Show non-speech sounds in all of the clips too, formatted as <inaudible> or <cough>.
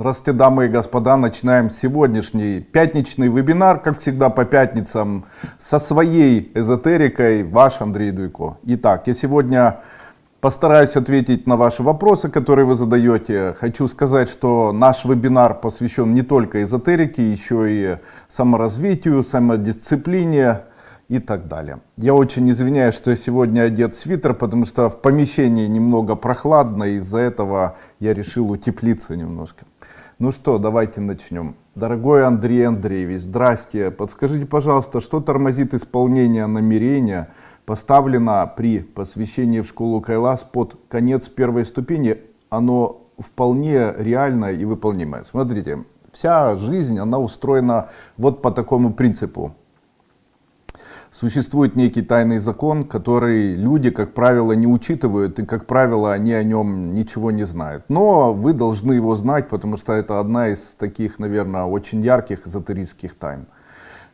Здравствуйте, дамы и господа. Начинаем сегодняшний пятничный вебинар, как всегда по пятницам, со своей эзотерикой. Ваш Андрей Дуйко. Итак, я сегодня постараюсь ответить на ваши вопросы, которые вы задаете. Хочу сказать, что наш вебинар посвящен не только эзотерике, еще и саморазвитию, самодисциплине, и так далее. Я очень извиняюсь, что я сегодня одет свитер, потому что в помещении немного прохладно, из-за этого я решил утеплиться немножко. Ну что, давайте начнем. Дорогой Андрей Андреевич, здрасте. Подскажите, пожалуйста, что тормозит исполнение намерения, поставлено при посвящении в школу Кайлас под конец первой ступени? Оно вполне реальное и выполнимое. Смотрите, вся жизнь, она устроена вот по такому принципу существует некий тайный закон, который люди, как правило, не учитывают, и, как правило, они о нем ничего не знают. Но вы должны его знать, потому что это одна из таких, наверное, очень ярких эзотерических тайн.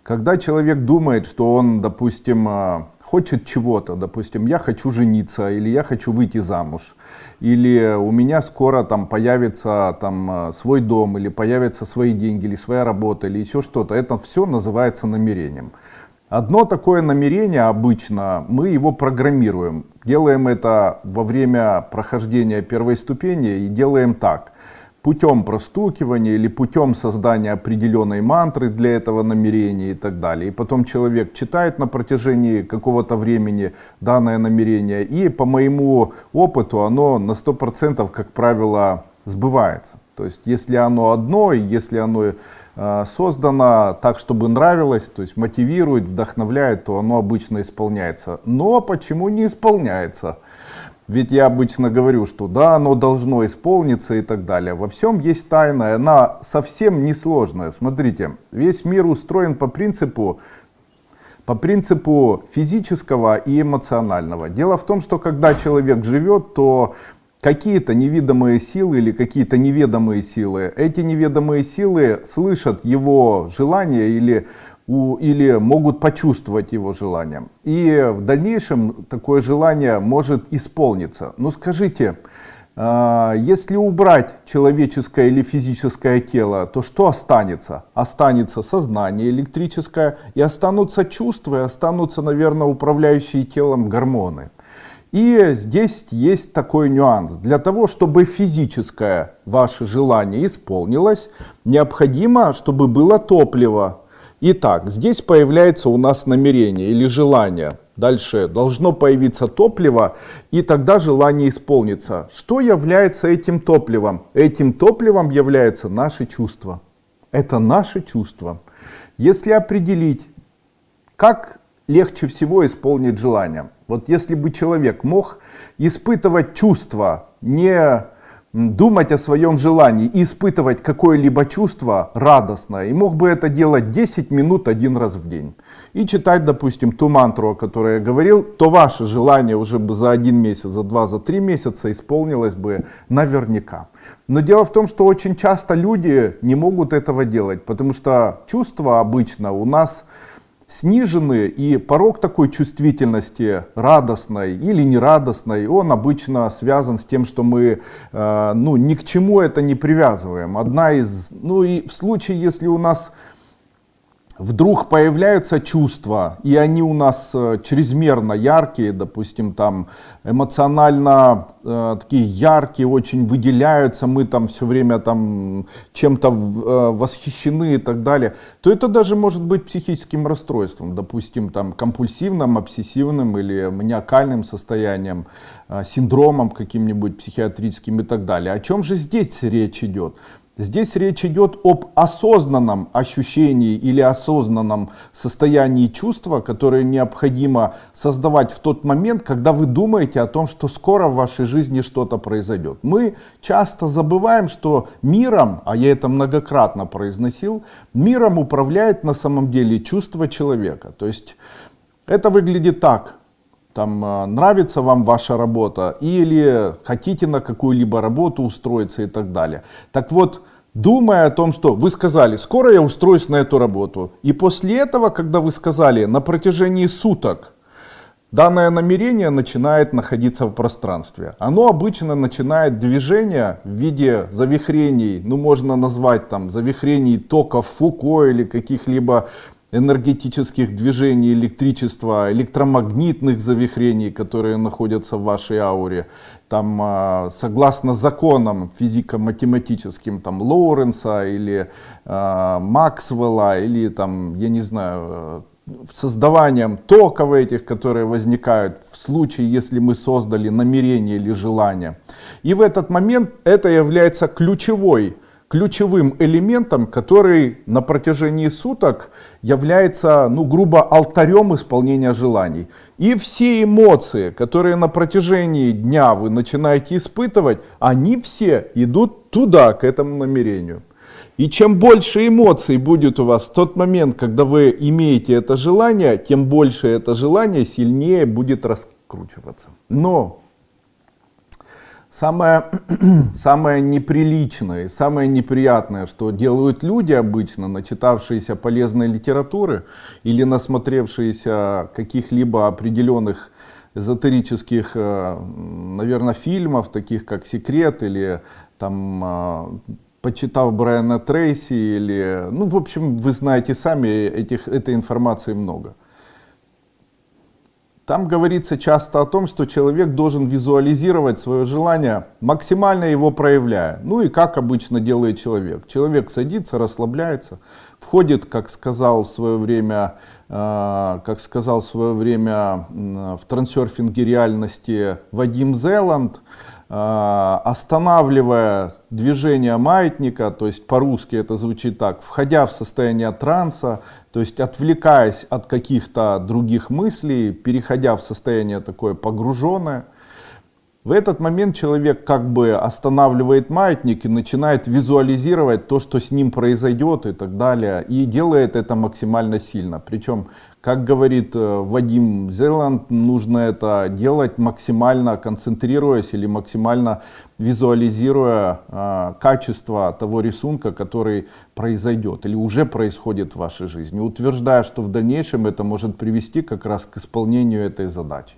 Когда человек думает, что он, допустим, а, хочет чего-то, допустим, я хочу жениться, или я хочу выйти замуж, или у меня скоро там появится там а, свой дом, или появятся свои деньги, или своя работа, или еще что-то, это все называется намерением. Одно такое намерение обычно, мы его программируем. Делаем это во время прохождения первой ступени и делаем так. Путем простукивания или путем создания определенной мантры для этого намерения и так далее. И потом человек читает на протяжении какого-то времени данное намерение. И по моему опыту оно на 100% как правило сбывается. То есть если оно одно, если оно создано так, чтобы нравилось, то есть мотивирует, вдохновляет, то оно обычно исполняется. Но почему не исполняется? Ведь я обычно говорю, что да, оно должно исполниться и так далее. Во всем есть тайна, она совсем несложная. Смотрите, весь мир устроен по принципу, по принципу физического и эмоционального. Дело в том, что когда человек живет, то какие-то невидимые силы или какие-то неведомые силы. Эти неведомые силы слышат его желание или, у, или могут почувствовать его желание. И в дальнейшем такое желание может исполниться. Но скажите, а, если убрать человеческое или физическое тело, то что останется? Останется сознание электрическое, и останутся чувства, и останутся, наверное, управляющие телом гормоны. И здесь есть такой нюанс. Для того, чтобы физическое ваше желание исполнилось, необходимо, чтобы было топливо. Итак, здесь появляется у нас намерение или желание. Дальше должно появиться топливо, и тогда желание исполнится. Что является этим топливом? Этим топливом являются наши чувства. Это наши чувства. Если определить, как легче всего исполнить желание. Вот если бы человек мог испытывать чувства, не думать о своем желании, испытывать какое-либо чувство радостное, и мог бы это делать 10 минут один раз в день, и читать, допустим, ту мантру, о которой я говорил, то ваше желание уже бы за один месяц, за два, за три месяца исполнилось бы наверняка. Но дело в том, что очень часто люди не могут этого делать, потому что чувства обычно у нас снижены, и порог такой чувствительности, радостной или нерадостной, он обычно связан с тем, что мы э, ну, ни к чему это не привязываем. Одна из, ну и в случае, если у нас вдруг появляются чувства, и они у нас э, чрезмерно яркие, допустим, там эмоционально э, такие яркие, очень выделяются, мы там все время там чем-то э, восхищены и так далее, то это даже может быть психическим расстройством, допустим, там компульсивным, обсессивным или маниакальным состоянием, э, синдромом каким-нибудь психиатрическим и так далее. О чем же здесь речь идет? Здесь речь идет об осознанном ощущении или осознанном состоянии чувства, которое необходимо создавать в тот момент, когда вы думаете о том, что скоро в вашей жизни что-то произойдет. Мы часто забываем, что миром, а я это многократно произносил, миром управляет на самом деле чувство человека. То есть это выглядит так там э, нравится вам ваша работа или хотите на какую-либо работу устроиться и так далее. Так вот, думая о том, что вы сказали, скоро я устроюсь на эту работу. И после этого, когда вы сказали на протяжении суток, данное намерение начинает находиться в пространстве. Оно обычно начинает движение в виде завихрений, ну можно назвать там завихрений токов Фуко или каких-либо энергетических движений электричества, электромагнитных завихрений, которые находятся в вашей ауре. Там, а, согласно законам физико-математическим, там, Лоуренса или э, Максвелла, или там, я не знаю, создаванием токов этих, которые возникают в случае, если мы создали намерение или желание. И в этот момент это является ключевой ключевым элементом, который на протяжении суток является, ну, грубо, алтарем исполнения желаний. И все эмоции, которые на протяжении дня вы начинаете испытывать, они все идут туда, к этому намерению. И чем больше эмоций будет у вас в тот момент, когда вы имеете это желание, тем больше это желание сильнее будет раскручиваться. Но Самое, <clears throat> самое неприличное, самое неприятное, что делают люди обычно, начитавшиеся полезной литературы или насмотревшиеся каких-либо определенных эзотерических, э, наверное, фильмов, таких как «Секрет» или там э, почитав Брайана Трейси или, ну, в общем, вы знаете сами, этих, этой информации много. Там говорится часто о том, что человек должен визуализировать свое желание, максимально его проявляя. Ну и как обычно делает человек. Человек садится, расслабляется, входит, как сказал в свое время, э, как сказал в свое время в трансерфинге реальности Вадим Зеланд, останавливая движение маятника, то есть по-русски это звучит так, входя в состояние транса, то есть отвлекаясь от каких-то других мыслей, переходя в состояние такое погруженное, в этот момент человек как бы останавливает маятник и начинает визуализировать то, что с ним произойдет и так далее. И делает это максимально сильно. Причем, как говорит э, Вадим Зеланд, нужно это делать максимально концентрируясь или максимально визуализируя э, качество того рисунка, который произойдет или уже происходит в вашей жизни, утверждая, что в дальнейшем это может привести как раз к исполнению этой задачи.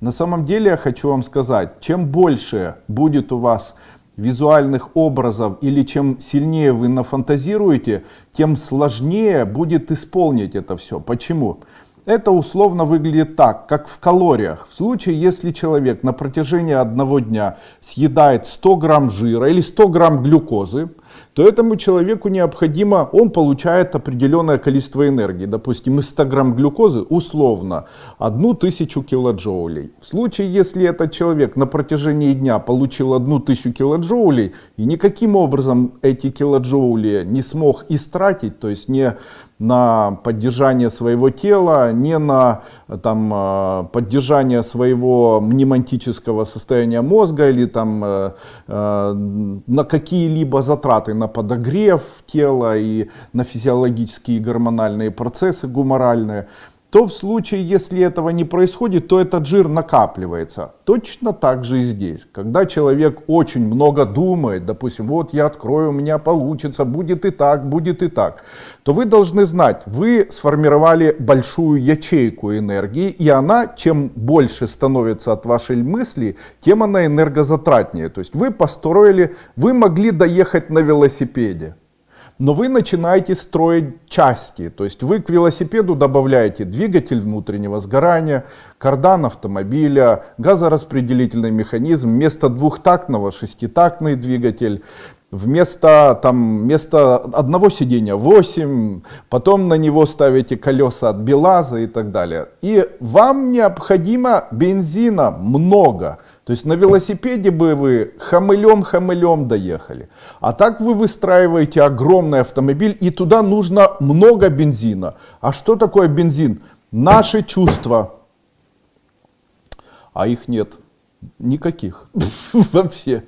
На самом деле я хочу вам сказать, чем больше будет у вас визуальных образов или чем сильнее вы нафантазируете, тем сложнее будет исполнить это все. Почему? Это условно выглядит так, как в калориях. В случае, если человек на протяжении одного дня съедает 100 грамм жира или 100 грамм глюкозы, то этому человеку необходимо, он получает определенное количество энергии. Допустим, из 100 грамм глюкозы условно 1000 килоджоулей. В случае, если этот человек на протяжении дня получил 1000 килоджоулей и никаким образом эти килоджоули не смог истратить, то есть не на поддержание своего тела, не на там, э, поддержание своего мнемонтического состояния мозга или там, э, э, на какие-либо затраты на подогрев тела и на физиологические гормональные процессы гуморальные то в случае, если этого не происходит, то этот жир накапливается. Точно так же и здесь. Когда человек очень много думает, допустим, вот я открою, у меня получится, будет и так, будет и так, то вы должны знать, вы сформировали большую ячейку энергии, и она, чем больше становится от вашей мысли, тем она энергозатратнее. То есть вы построили, вы могли доехать на велосипеде но вы начинаете строить части. То есть вы к велосипеду добавляете двигатель внутреннего сгорания, кардан автомобиля, газораспределительный механизм, вместо двухтактного шеститактный двигатель, Вместо, там, вместо одного сидения 8, потом на него ставите колеса от БелАЗа и так далее. И вам необходимо бензина много. То есть на велосипеде бы вы хамылем-хамылем доехали. А так вы выстраиваете огромный автомобиль, и туда нужно много бензина. А что такое бензин? Наши чувства. А их нет. Никаких. <laughs> Вообще.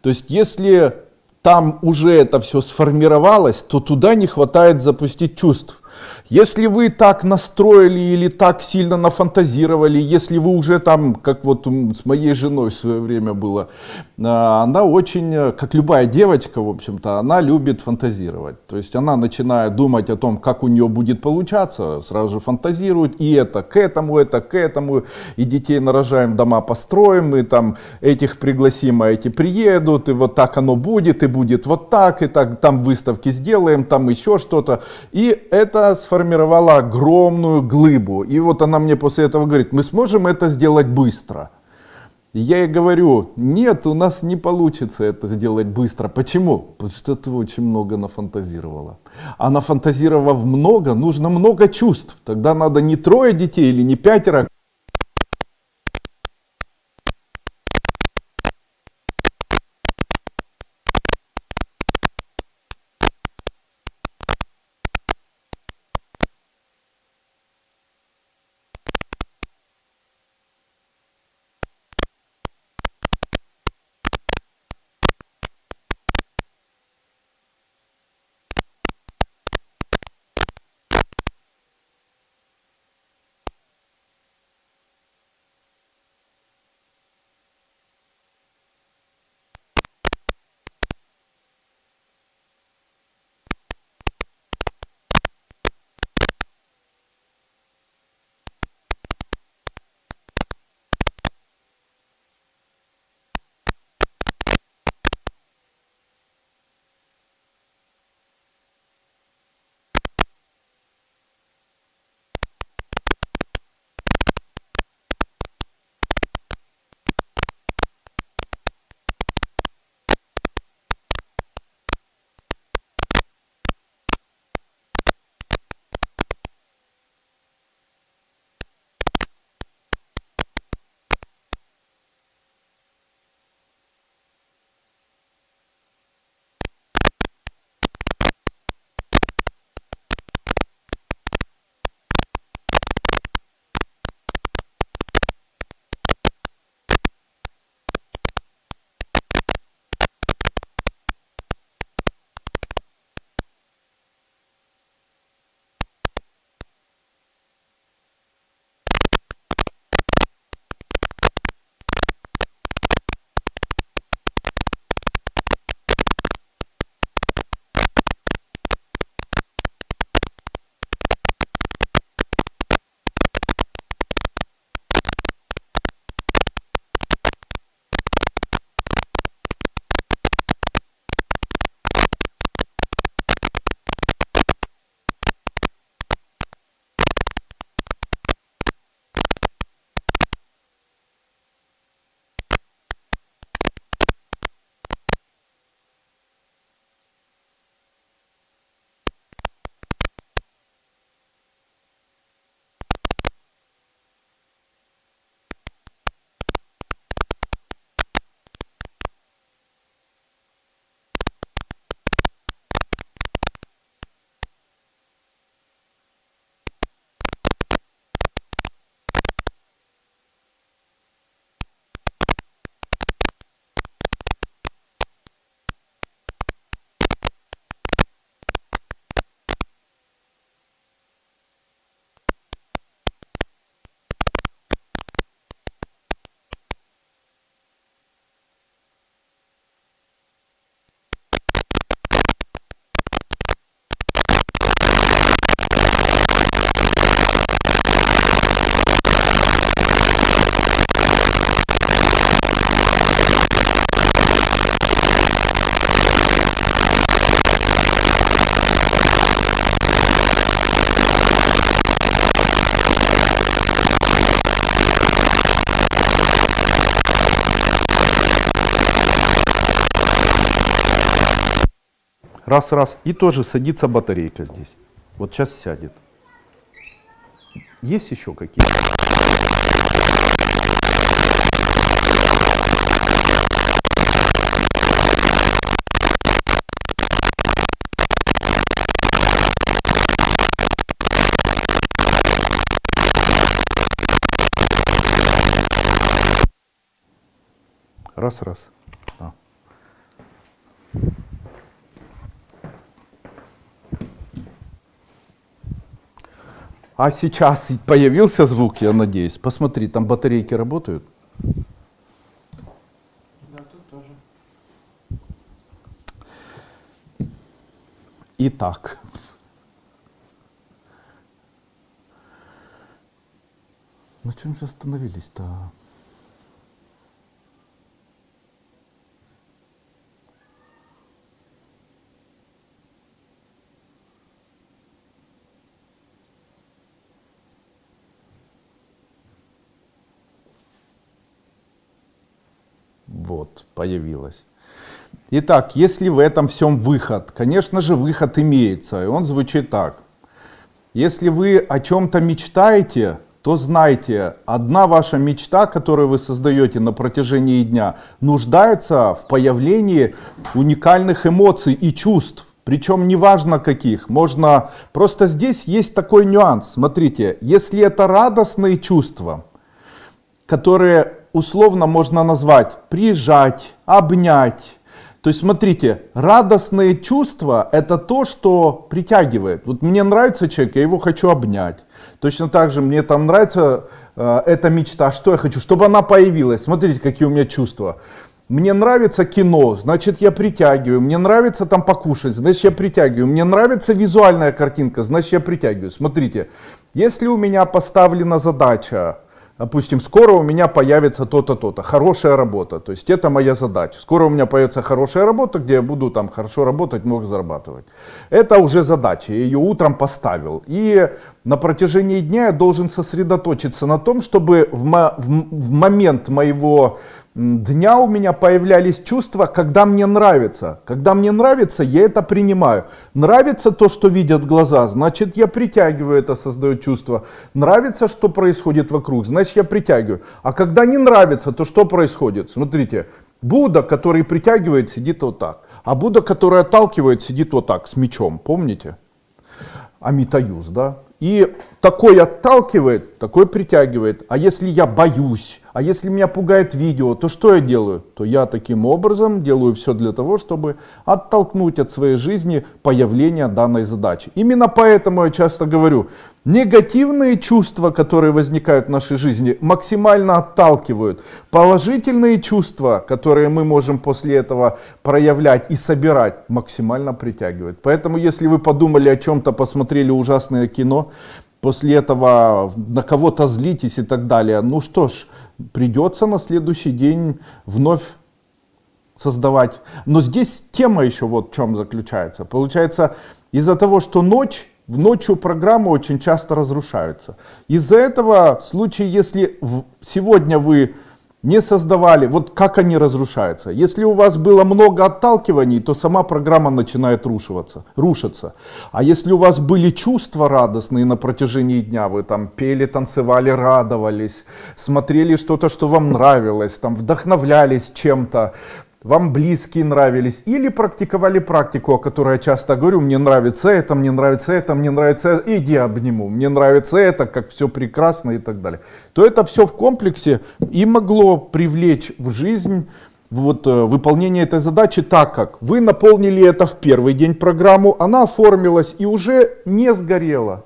То есть если там уже это все сформировалось, то туда не хватает запустить чувств. Если вы так настроили или так сильно нафантазировали, если вы уже там, как вот с моей женой в свое время было, а, она очень, э, как любая девочка, в общем-то, она любит фантазировать. То есть она начинает думать о том, как у нее будет получаться, сразу же фантазирует, и это к этому, это к этому, и детей нарожаем, дома построим, и там этих пригласим, а эти приедут, и вот так оно будет, и будет вот так, и так, там выставки сделаем, там еще что-то. И это сформировало огромную глыбу. И вот она мне после этого говорит, мы сможем это сделать быстро. Я ей говорю, нет, у нас не получится это сделать быстро. Почему? Потому что ты очень много нафантазировала. А нафантазировав много, нужно много чувств. Тогда надо не трое детей или не пятеро, Раз, раз. И тоже садится батарейка здесь. Вот сейчас сядет. Есть еще какие-то? Раз, раз. А. А сейчас появился звук, я надеюсь. Посмотри, там батарейки работают. Да, тут тоже. Итак. На чем же остановились-то? Появилась. Итак, если в этом всем выход, конечно же, выход имеется, и он звучит так. Если вы о чем-то мечтаете, то знайте, одна ваша мечта, которую вы создаете на протяжении дня, нуждается в появлении уникальных эмоций и чувств. Причем неважно каких, можно... Просто здесь есть такой нюанс. Смотрите, если это радостные чувства, которые условно можно назвать прижать, обнять. То есть смотрите, радостные чувства это то, что притягивает. Вот мне нравится человек, я его хочу обнять. Точно так же мне там нравится э, эта мечта, что я хочу, чтобы она появилась. Смотрите, какие у меня чувства. Мне нравится кино, значит я притягиваю. Мне нравится там покушать, значит я притягиваю. Мне нравится визуальная картинка, значит я притягиваю. Смотрите, если у меня поставлена задача Допустим, скоро у меня появится то-то, то-то, хорошая работа, то есть это моя задача. Скоро у меня появится хорошая работа, где я буду там хорошо работать, много зарабатывать. Это уже задача, я ее утром поставил. И на протяжении дня я должен сосредоточиться на том, чтобы в, в, в момент моего дня у меня появлялись чувства, когда мне нравится. Когда мне нравится, я это принимаю. Нравится то, что видят глаза, значит я притягиваю это, создаю чувство. Нравится, что происходит вокруг, значит я притягиваю. А когда не нравится, то что происходит? Смотрите, Будда, который притягивает, сидит вот так. А Будда, который отталкивает, сидит вот так, с мечом. Помните? Амитаюз, да? И такой отталкивает, такой притягивает. А если я боюсь, а если меня пугает видео, то что я делаю? То я таким образом делаю все для того, чтобы оттолкнуть от своей жизни появление данной задачи. Именно поэтому я часто говорю, негативные чувства, которые возникают в нашей жизни, максимально отталкивают. Положительные чувства, которые мы можем после этого проявлять и собирать, максимально притягивают. Поэтому если вы подумали о чем-то, посмотрели ужасное кино, после этого на кого-то злитесь и так далее, ну что ж, придется на следующий день вновь создавать. Но здесь тема еще вот в чем заключается. Получается, из-за того, что ночь, ночью программы очень часто разрушаются. Из-за этого в случае, если сегодня вы не создавали, вот как они разрушаются. Если у вас было много отталкиваний, то сама программа начинает рушиваться, рушиться. А если у вас были чувства радостные на протяжении дня, вы там пели, танцевали, радовались, смотрели что-то, что вам нравилось, там вдохновлялись чем-то, вам близкие нравились, или практиковали практику, о которой я часто говорю, мне нравится это, мне нравится это, мне нравится это, иди обниму, мне нравится это, как все прекрасно и так далее, то это все в комплексе и могло привлечь в жизнь вот, э, выполнение этой задачи так, как вы наполнили это в первый день программу, она оформилась и уже не сгорела.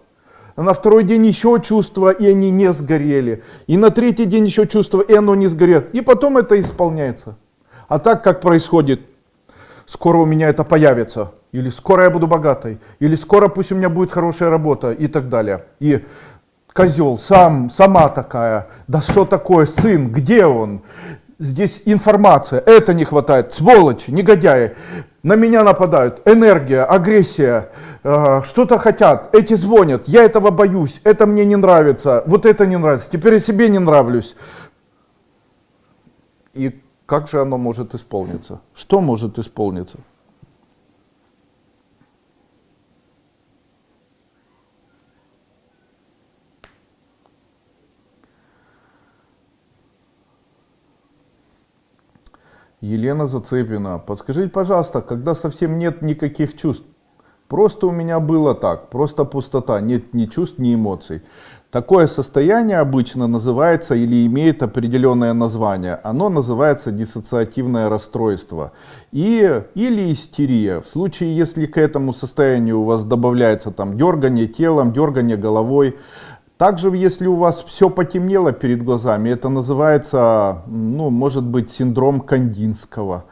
А на второй день еще чувства, и они не сгорели. И на третий день еще чувства, и оно не сгорело. И потом это исполняется. А так, как происходит, скоро у меня это появится, или скоро я буду богатой, или скоро пусть у меня будет хорошая работа и так далее. И козел, сам, сама такая, да что такое, сын, где он? Здесь информация, это не хватает, сволочи, негодяи, на меня нападают, энергия, агрессия, э, что-то хотят, эти звонят, я этого боюсь, это мне не нравится, вот это не нравится, теперь я себе не нравлюсь. И как же оно может исполниться? Что может исполниться? Елена Зацепина, подскажите, пожалуйста, когда совсем нет никаких чувств, Просто у меня было так, просто пустота, нет ни чувств, ни эмоций. Такое состояние обычно называется или имеет определенное название. Оно называется диссоциативное расстройство и, или истерия. В случае, если к этому состоянию у вас добавляется там дергание телом, дергание головой, также, если у вас все потемнело перед глазами, это называется, ну, может быть, синдром Кандинского.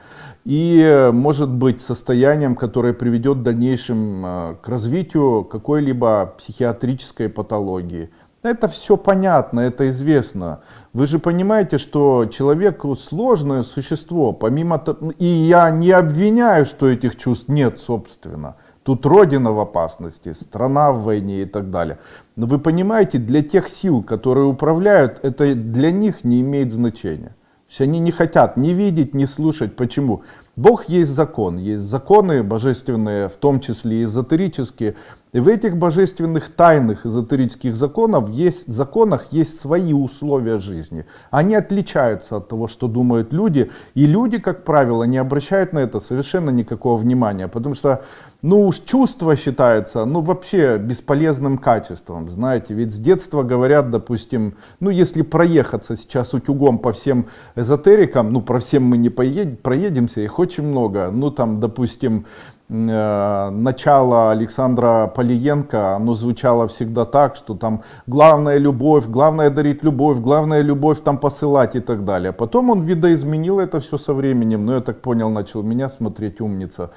И может быть состоянием, которое приведет в дальнейшем э, к развитию какой-либо психиатрической патологии. Это все понятно, это известно. Вы же понимаете, что человек сложное существо, помимо и я не обвиняю, что этих чувств нет, собственно. Тут Родина в опасности, страна в войне и так далее. Но вы понимаете, для тех сил, которые управляют, это для них не имеет значения. Есть они не хотят ни видеть, ни слушать. Почему? Бог есть закон, есть законы божественные, в том числе эзотерические. И в этих божественных тайных эзотерических законов есть, законах есть свои условия жизни. Они отличаются от того, что думают люди. И люди, как правило, не обращают на это совершенно никакого внимания. Потому что ну уж чувство считается ну вообще бесполезным качеством. Знаете, ведь с детства говорят, допустим, ну если проехаться сейчас утюгом по всем эзотерикам, ну про всем мы не поедем, проедемся, их очень много. Ну там, допустим, Э, начало Александра Полиенко, оно звучало всегда так, что там главная любовь, главное дарить любовь, главная любовь там посылать и так далее. Потом он видоизменил это все со временем, но я так понял, начал меня смотреть умница.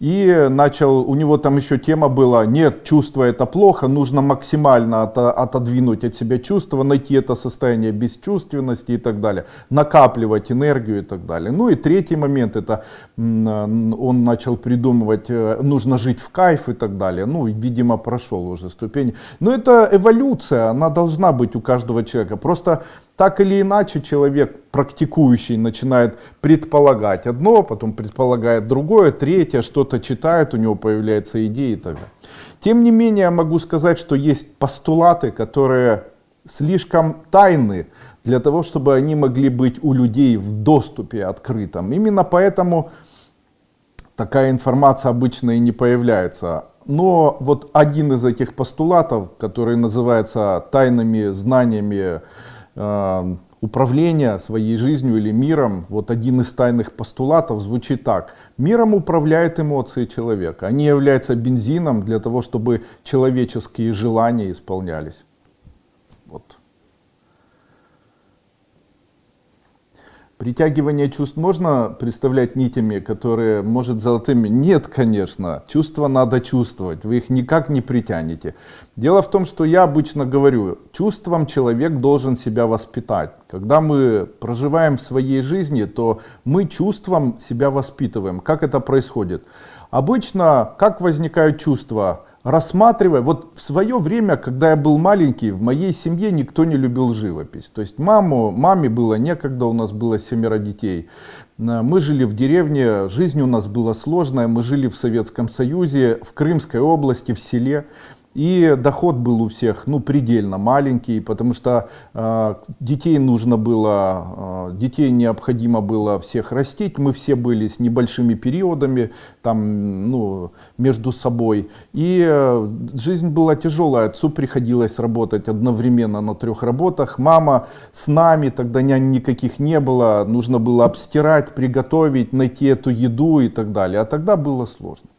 И начал, у него там еще тема была, нет, чувство это плохо, нужно максимально от, отодвинуть от себя чувство, найти это состояние бесчувственности и так далее, накапливать энергию и так далее. Ну и третий момент, это он начал придумывать, э, нужно жить в кайф и так далее. Ну, видимо, прошел уже ступень. Но это эволюция, она должна быть у каждого человека. Просто так или иначе человек, практикующий, начинает предполагать одно, потом предполагает другое, третье, что-то читает, у него появляются идеи и. Тем не менее, могу сказать, что есть постулаты, которые слишком тайны для того, чтобы они могли быть у людей в доступе открытом. Именно поэтому такая информация обычно и не появляется. Но вот один из этих постулатов, который называется тайными знаниями Управления своей жизнью или миром, вот один из тайных постулатов звучит так. Миром управляют эмоции человека. Они являются бензином для того, чтобы человеческие желания исполнялись. Вот. Притягивание чувств можно представлять нитями, которые, может, золотыми? Нет, конечно. Чувства надо чувствовать. Вы их никак не притянете. Дело в том, что я обычно говорю, чувством человек должен себя воспитать. Когда мы проживаем в своей жизни, то мы чувством себя воспитываем. Как это происходит? Обычно, как возникают чувства? Рассматривая, вот в свое время, когда я был маленький, в моей семье никто не любил живопись. То есть маму, маме было некогда, у нас было семеро детей. Мы жили в деревне, жизнь у нас была сложная, мы жили в Советском Союзе, в Крымской области, в селе. И доход был у всех ну, предельно маленький, потому что э, детей нужно было, э, детей необходимо было всех растить. Мы все были с небольшими периодами там, ну, между собой. И э, жизнь была тяжелая. Отцу приходилось работать одновременно на трех работах. Мама с нами, тогда нянь никаких не было. Нужно было обстирать, приготовить, найти эту еду и так далее. А тогда было сложно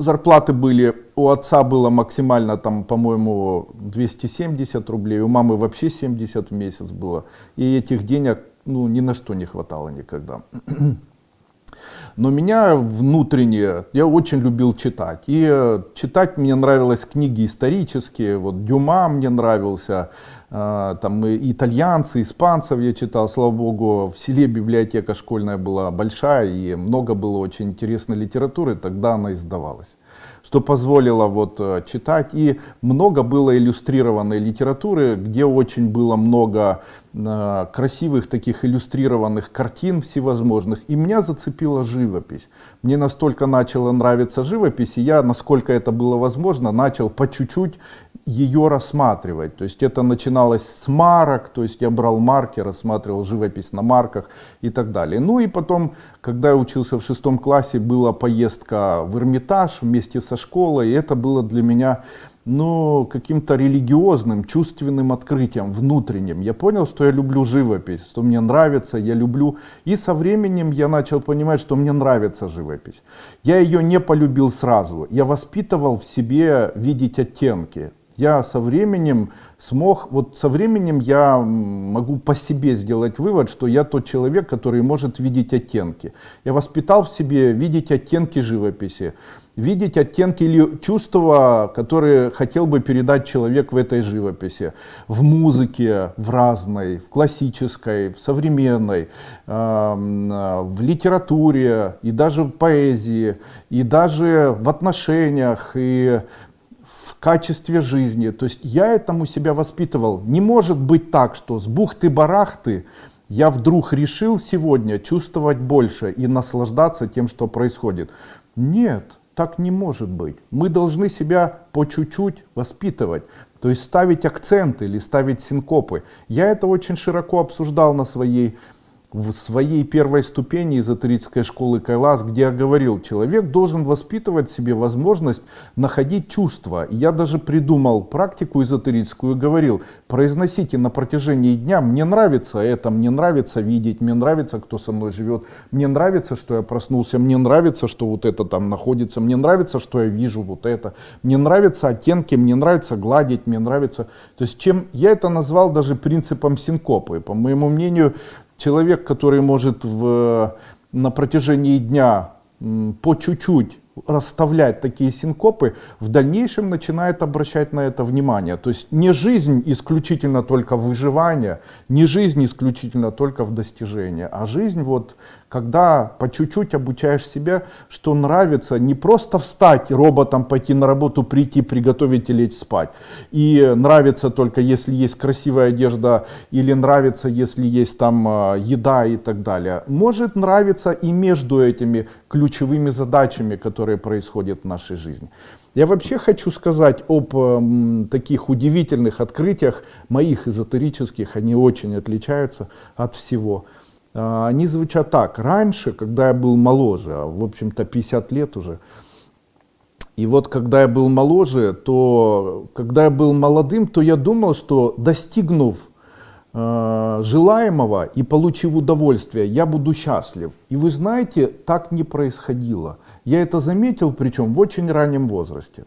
зарплаты были, у отца было максимально там, по-моему, 270 рублей, у мамы вообще 70 в месяц было. И этих денег ну, ни на что не хватало никогда. Но меня внутренне, я очень любил читать. И э, читать мне нравилось книги исторические, вот Дюма мне нравился, э, там итальянцы, испанцев я читал, слава богу, в селе библиотека школьная была большая, и много было очень интересной литературы, тогда она издавалась что позволило вот э, читать. И много было иллюстрированной литературы, где очень было много красивых таких иллюстрированных картин всевозможных. И меня зацепила живопись. Мне настолько начала нравиться живопись, и я, насколько это было возможно, начал по чуть-чуть ее рассматривать. То есть это начинало начиналось с марок, то есть я брал марки, рассматривал живопись на марках и так далее. Ну и потом, когда я учился в шестом классе, была поездка в Эрмитаж вместе со школой, и это было для меня ну, каким-то религиозным, чувственным открытием, внутренним. Я понял, что я люблю живопись, что мне нравится, я люблю. И со временем я начал понимать, что мне нравится живопись. Я ее не полюбил сразу. Я воспитывал в себе видеть оттенки. Я со временем смог, вот со временем я могу по себе сделать вывод, что я тот человек, который может видеть оттенки. Я воспитал в себе видеть оттенки живописи видеть оттенки или чувства, которые хотел бы передать человек в этой живописи. В музыке, в разной, в классической, в современной, в литературе, и даже в поэзии, и даже в отношениях, и в качестве жизни. То есть я этому себя воспитывал. Не может быть так, что с бухты-барахты я вдруг решил сегодня чувствовать больше и наслаждаться тем, что происходит. Нет, так не может быть. Мы должны себя по чуть-чуть воспитывать. То есть ставить акценты или ставить синкопы. Я это очень широко обсуждал на своей в своей первой ступени эзотерической школы Кайлас, где я говорил, человек должен воспитывать себе возможность находить чувства. Я даже придумал практику эзотерическую и говорил, произносите на протяжении дня, мне нравится это, мне нравится видеть, мне нравится, кто со мной живет, мне нравится, что я проснулся, мне нравится, что вот это там находится, мне нравится, что я вижу вот это, мне нравятся оттенки, мне нравится гладить, мне нравится. То есть чем я это назвал даже принципом синкопы. По моему мнению, человек, который может в, на протяжении дня по чуть-чуть расставлять такие синкопы, в дальнейшем начинает обращать на это внимание. То есть не жизнь исключительно только выживание, не жизнь исключительно только в достижении, а жизнь вот когда по чуть-чуть обучаешь себя, что нравится не просто встать роботом, пойти на работу, прийти, приготовить и лечь спать. И нравится только если есть красивая одежда или нравится, если есть там а, еда и так далее. Может нравиться и между этими ключевыми задачами, которые происходят в нашей жизни. Я вообще хочу сказать об э, таких удивительных открытиях, моих эзотерических, они очень отличаются от всего. Э, они звучат так. Раньше, когда я был моложе, а, в общем-то 50 лет уже, и вот когда я был моложе, то когда я был молодым, то я думал, что достигнув Э, желаемого и получив удовольствие, я буду счастлив. И вы знаете, так не происходило. Я это заметил, причем в очень раннем возрасте.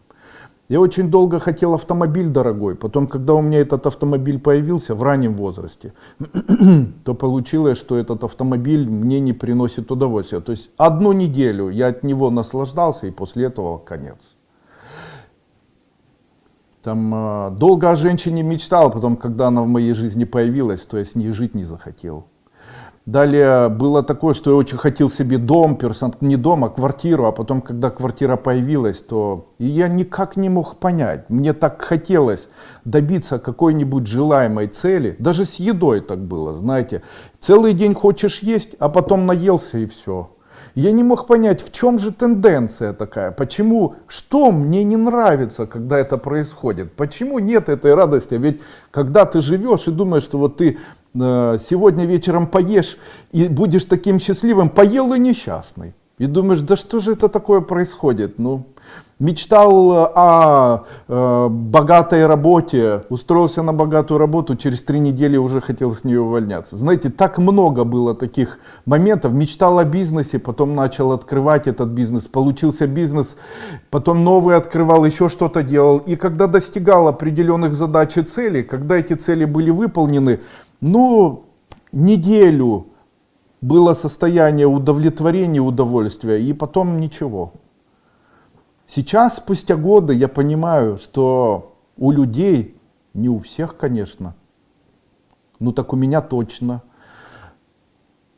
Я очень долго хотел автомобиль дорогой, потом, когда у меня этот автомобиль появился в раннем возрасте, <clears throat> то получилось, что этот автомобиль мне не приносит удовольствия. То есть одну неделю я от него наслаждался, и после этого конец. Там э, долго о женщине мечтал, потом, когда она в моей жизни появилась, то я с ней жить не захотел. Далее было такое, что я очень хотел себе дом, не дом, а квартиру, а потом, когда квартира появилась, то и я никак не мог понять. Мне так хотелось добиться какой-нибудь желаемой цели, даже с едой так было, знаете. Целый день хочешь есть, а потом наелся и все. Я не мог понять, в чем же тенденция такая, почему, что мне не нравится, когда это происходит, почему нет этой радости, ведь когда ты живешь и думаешь, что вот ты сегодня вечером поешь и будешь таким счастливым, поел и несчастный. И думаешь, да что же это такое происходит? Ну, мечтал э, о э, богатой работе, устроился на богатую работу, через три недели уже хотел с нее увольняться. Знаете, так много было таких моментов. Мечтал о бизнесе, потом начал открывать этот бизнес, получился бизнес, потом новый открывал, еще что-то делал. И когда достигал определенных задач и целей, когда эти цели были выполнены, ну, неделю было состояние удовлетворения, удовольствия, и потом ничего. Сейчас, спустя годы, я понимаю, что у людей, не у всех, конечно, ну так у меня точно,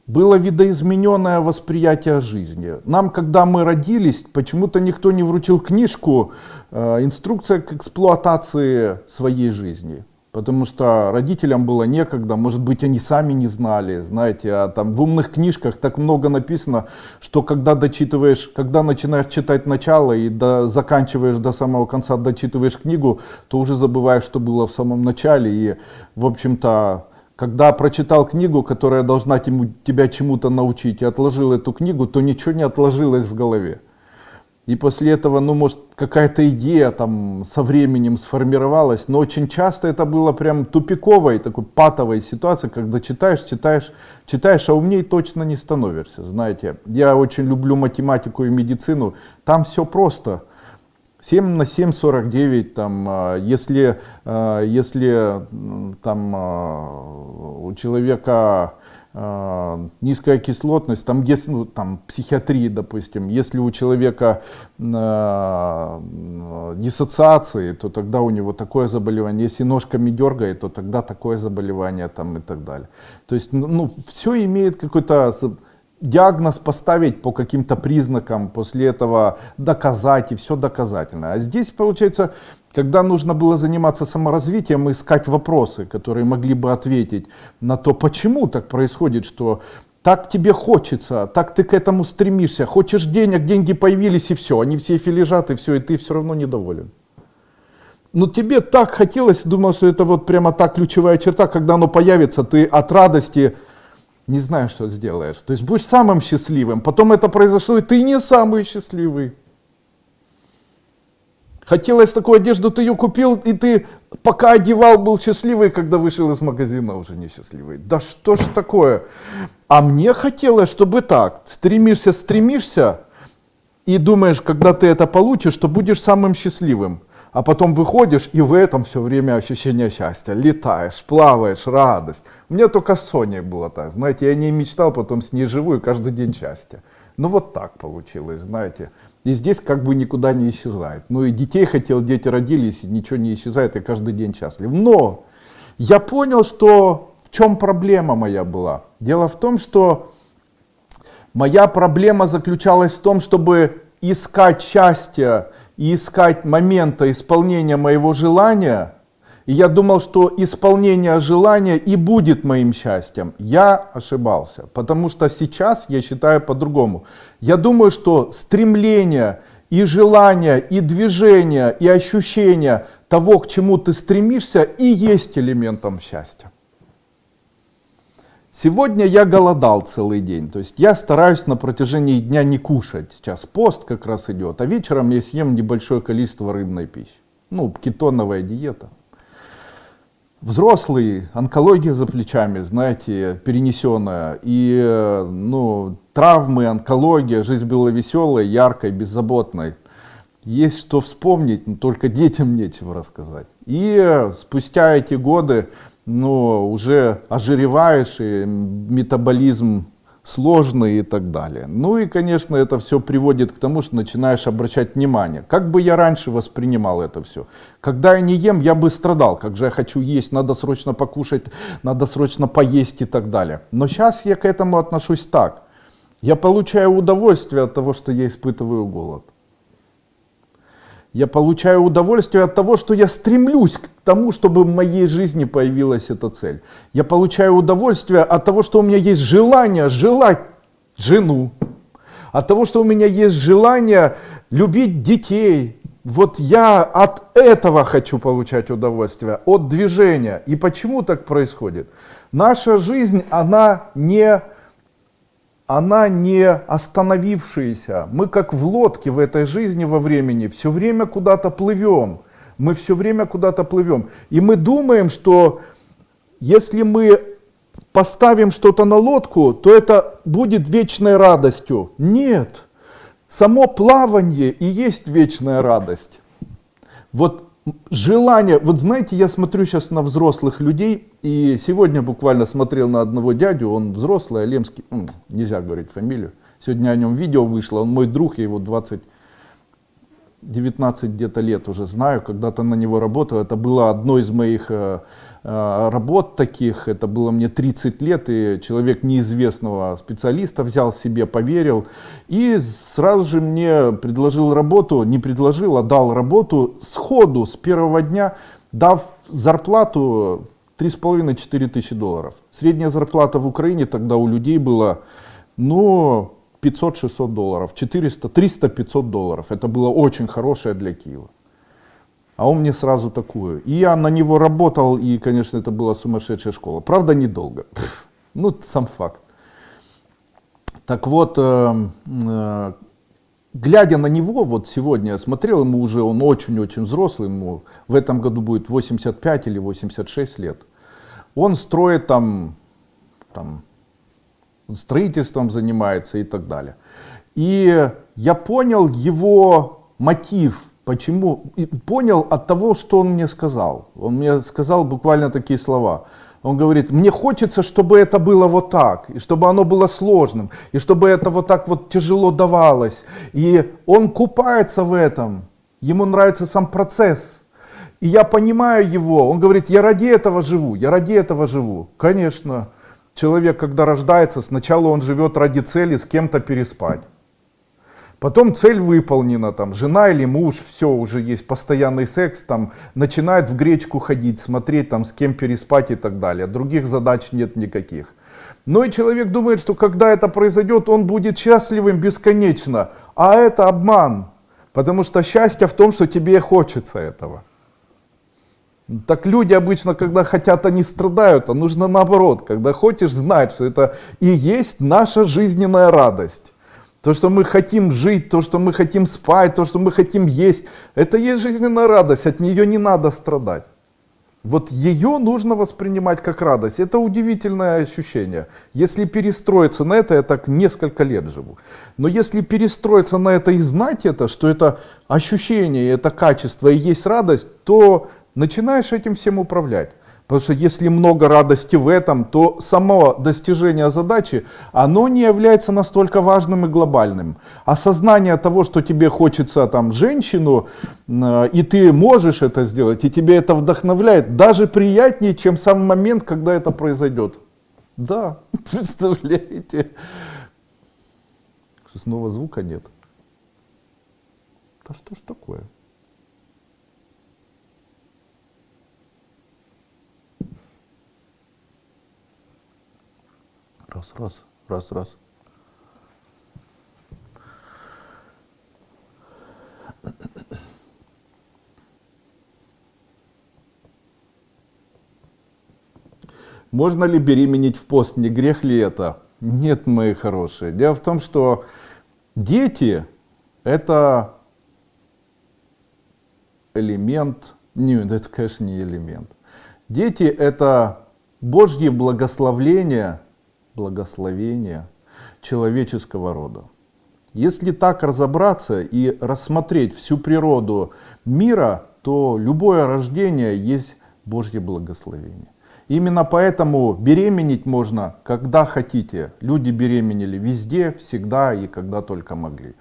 было видоизмененное восприятие жизни. Нам, когда мы родились, почему-то никто не вручил книжку э, «Инструкция к эксплуатации своей жизни». Потому что родителям было некогда, может быть, они сами не знали, знаете, а там в умных книжках так много написано, что когда дочитываешь, когда начинаешь читать начало и до, заканчиваешь до самого конца, дочитываешь книгу, то уже забываешь, что было в самом начале, и, в общем-то, когда прочитал книгу, которая должна тебя чему-то научить, и отложил эту книгу, то ничего не отложилось в голове. И после этого, ну, может, какая-то идея там со временем сформировалась, но очень часто это было прям тупиковой, такой патовой ситуацией, когда читаешь, читаешь, читаешь, а умней точно не становишься, знаете. Я очень люблю математику и медицину, там все просто. 7 на 7, 49, там, а, если, а, если там а, у человека низкая кислотность, там, если, ну, там психиатрии, допустим, если у человека э, диссоциации, то тогда у него такое заболевание, если ножками дергает, то тогда такое заболевание там и так далее. То есть, ну, ну все имеет какой-то диагноз поставить по каким-то признакам, после этого доказать, и все доказательно. А здесь, получается, когда нужно было заниматься саморазвитием, искать вопросы, которые могли бы ответить на то, почему так происходит, что так тебе хочется, так ты к этому стремишься, хочешь денег, деньги появились и все, они в сейфе лежат и все, и ты все равно недоволен. Но тебе так хотелось, думал, что это вот прямо та ключевая черта, когда оно появится, ты от радости не знаешь, что сделаешь. То есть будешь самым счастливым, потом это произошло, и ты не самый счастливый. Хотелось такую одежду, ты ее купил, и ты пока одевал, был счастливый, когда вышел из магазина, уже несчастливый. Да что ж такое? А мне хотелось, чтобы так. Стремишься, стремишься, и думаешь, когда ты это получишь, что будешь самым счастливым. А потом выходишь, и в этом все время ощущение счастья. Летаешь, плаваешь, радость. У меня только с Соней было так. Знаете, я не мечтал, потом с ней живу, и каждый день счастье. Ну вот так получилось, знаете. И здесь как бы никуда не исчезает. Ну и детей хотел, дети родились, ничего не исчезает, и каждый день счастлив. Но я понял, что в чем проблема моя была. Дело в том, что моя проблема заключалась в том, чтобы искать счастье и искать момента исполнения моего желания – и я думал, что исполнение желания и будет моим счастьем. Я ошибался, потому что сейчас я считаю по-другому. Я думаю, что стремление и желание, и движение, и ощущение того, к чему ты стремишься, и есть элементом счастья. Сегодня я голодал целый день, то есть я стараюсь на протяжении дня не кушать. Сейчас пост как раз идет, а вечером я съем небольшое количество рыбной пищи. Ну, кетоновая диета. Взрослый, онкология за плечами, знаете, перенесенная. И ну, травмы, онкология, жизнь была веселой, яркой, беззаботной. Есть что вспомнить, но только детям нечего рассказать. И спустя эти годы ну, уже ожиреваешь, и метаболизм сложные и так далее. Ну и, конечно, это все приводит к тому, что начинаешь обращать внимание. Как бы я раньше воспринимал это все? Когда я не ем, я бы страдал. Как же я хочу есть, надо срочно покушать, надо срочно поесть и так далее. Но сейчас я к этому отношусь так. Я получаю удовольствие от того, что я испытываю голод. Я получаю удовольствие от того, что я стремлюсь к тому, чтобы в моей жизни появилась эта цель. Я получаю удовольствие от того, что у меня есть желание желать жену. От того, что у меня есть желание любить детей. Вот я от этого хочу получать удовольствие, от движения. И почему так происходит? Наша жизнь, она не она не остановившаяся. Мы как в лодке в этой жизни во времени все время куда-то плывем. Мы все время куда-то плывем. И мы думаем, что если мы поставим что-то на лодку, то это будет вечной радостью. Нет. Само плавание и есть вечная радость. Вот желание, вот знаете, я смотрю сейчас на взрослых людей, и сегодня буквально смотрел на одного дядю, он взрослый, Алемский, ну, нельзя говорить фамилию, сегодня о нем видео вышло, он мой друг, я его 20, 19 где-то лет уже знаю, когда-то на него работал, это было одно из моих э, работ таких, это было мне 30 лет, и человек неизвестного специалиста взял себе, поверил, и сразу же мне предложил работу, не предложил, а дал работу сходу, с первого дня, дав зарплату 3,5-4 тысячи долларов. Средняя зарплата в Украине тогда у людей была, ну, 500-600 долларов, 400, 300-500 долларов. Это было очень хорошее для Киева. А он мне сразу такую. И я на него работал, и, конечно, это была сумасшедшая школа. Правда, недолго. Ну, сам факт. Так вот, э, э, глядя на него, вот сегодня я смотрел, ему уже, он очень-очень взрослый, ему в этом году будет 85 или 86 лет. Он строит там, там строительством занимается и так далее. И я понял его мотив, почему, и понял от того, что он мне сказал. Он мне сказал буквально такие слова. Он говорит, мне хочется, чтобы это было вот так, и чтобы оно было сложным, и чтобы это вот так вот тяжело давалось. И он купается в этом, ему нравится сам процесс. И я понимаю его, он говорит, я ради этого живу, я ради этого живу. Конечно, человек, когда рождается, сначала он живет ради цели с кем-то переспать. Потом цель выполнена, там, жена или муж, все, уже есть постоянный секс, там, начинает в гречку ходить, смотреть, там, с кем переспать и так далее. Других задач нет никаких. Но и человек думает, что когда это произойдет, он будет счастливым бесконечно. А это обман. Потому что счастье в том, что тебе хочется этого. Так люди обычно, когда хотят, они страдают, а нужно наоборот. Когда хочешь знать, что это и есть наша жизненная радость. То, что мы хотим жить, то, что мы хотим спать, то, что мы хотим есть, это есть жизненная радость, от нее не надо страдать. Вот ее нужно воспринимать как радость. Это удивительное ощущение. Если перестроиться на это, я так несколько лет живу. Но если перестроиться на это и знать это, что это ощущение, это качество и есть радость, то начинаешь этим всем управлять. Потому что если много радости в этом, то само достижение задачи, оно не является настолько важным и глобальным. Осознание того, что тебе хочется там женщину, э, и ты можешь это сделать, и тебе это вдохновляет, даже приятнее, чем сам момент, когда это произойдет. Да, <laughs> представляете? Снова звука нет. Да что ж такое? Раз, раз, раз, раз. Можно ли беременеть в пост? Не грех ли это? Нет, мои хорошие. Дело в том, что дети это элемент, нет, это, конечно, не элемент. Дети это Божье благословление благословения человеческого рода. Если так разобраться и рассмотреть всю природу мира, то любое рождение есть Божье благословение. Именно поэтому беременеть можно, когда хотите. Люди беременели везде, всегда и когда только могли.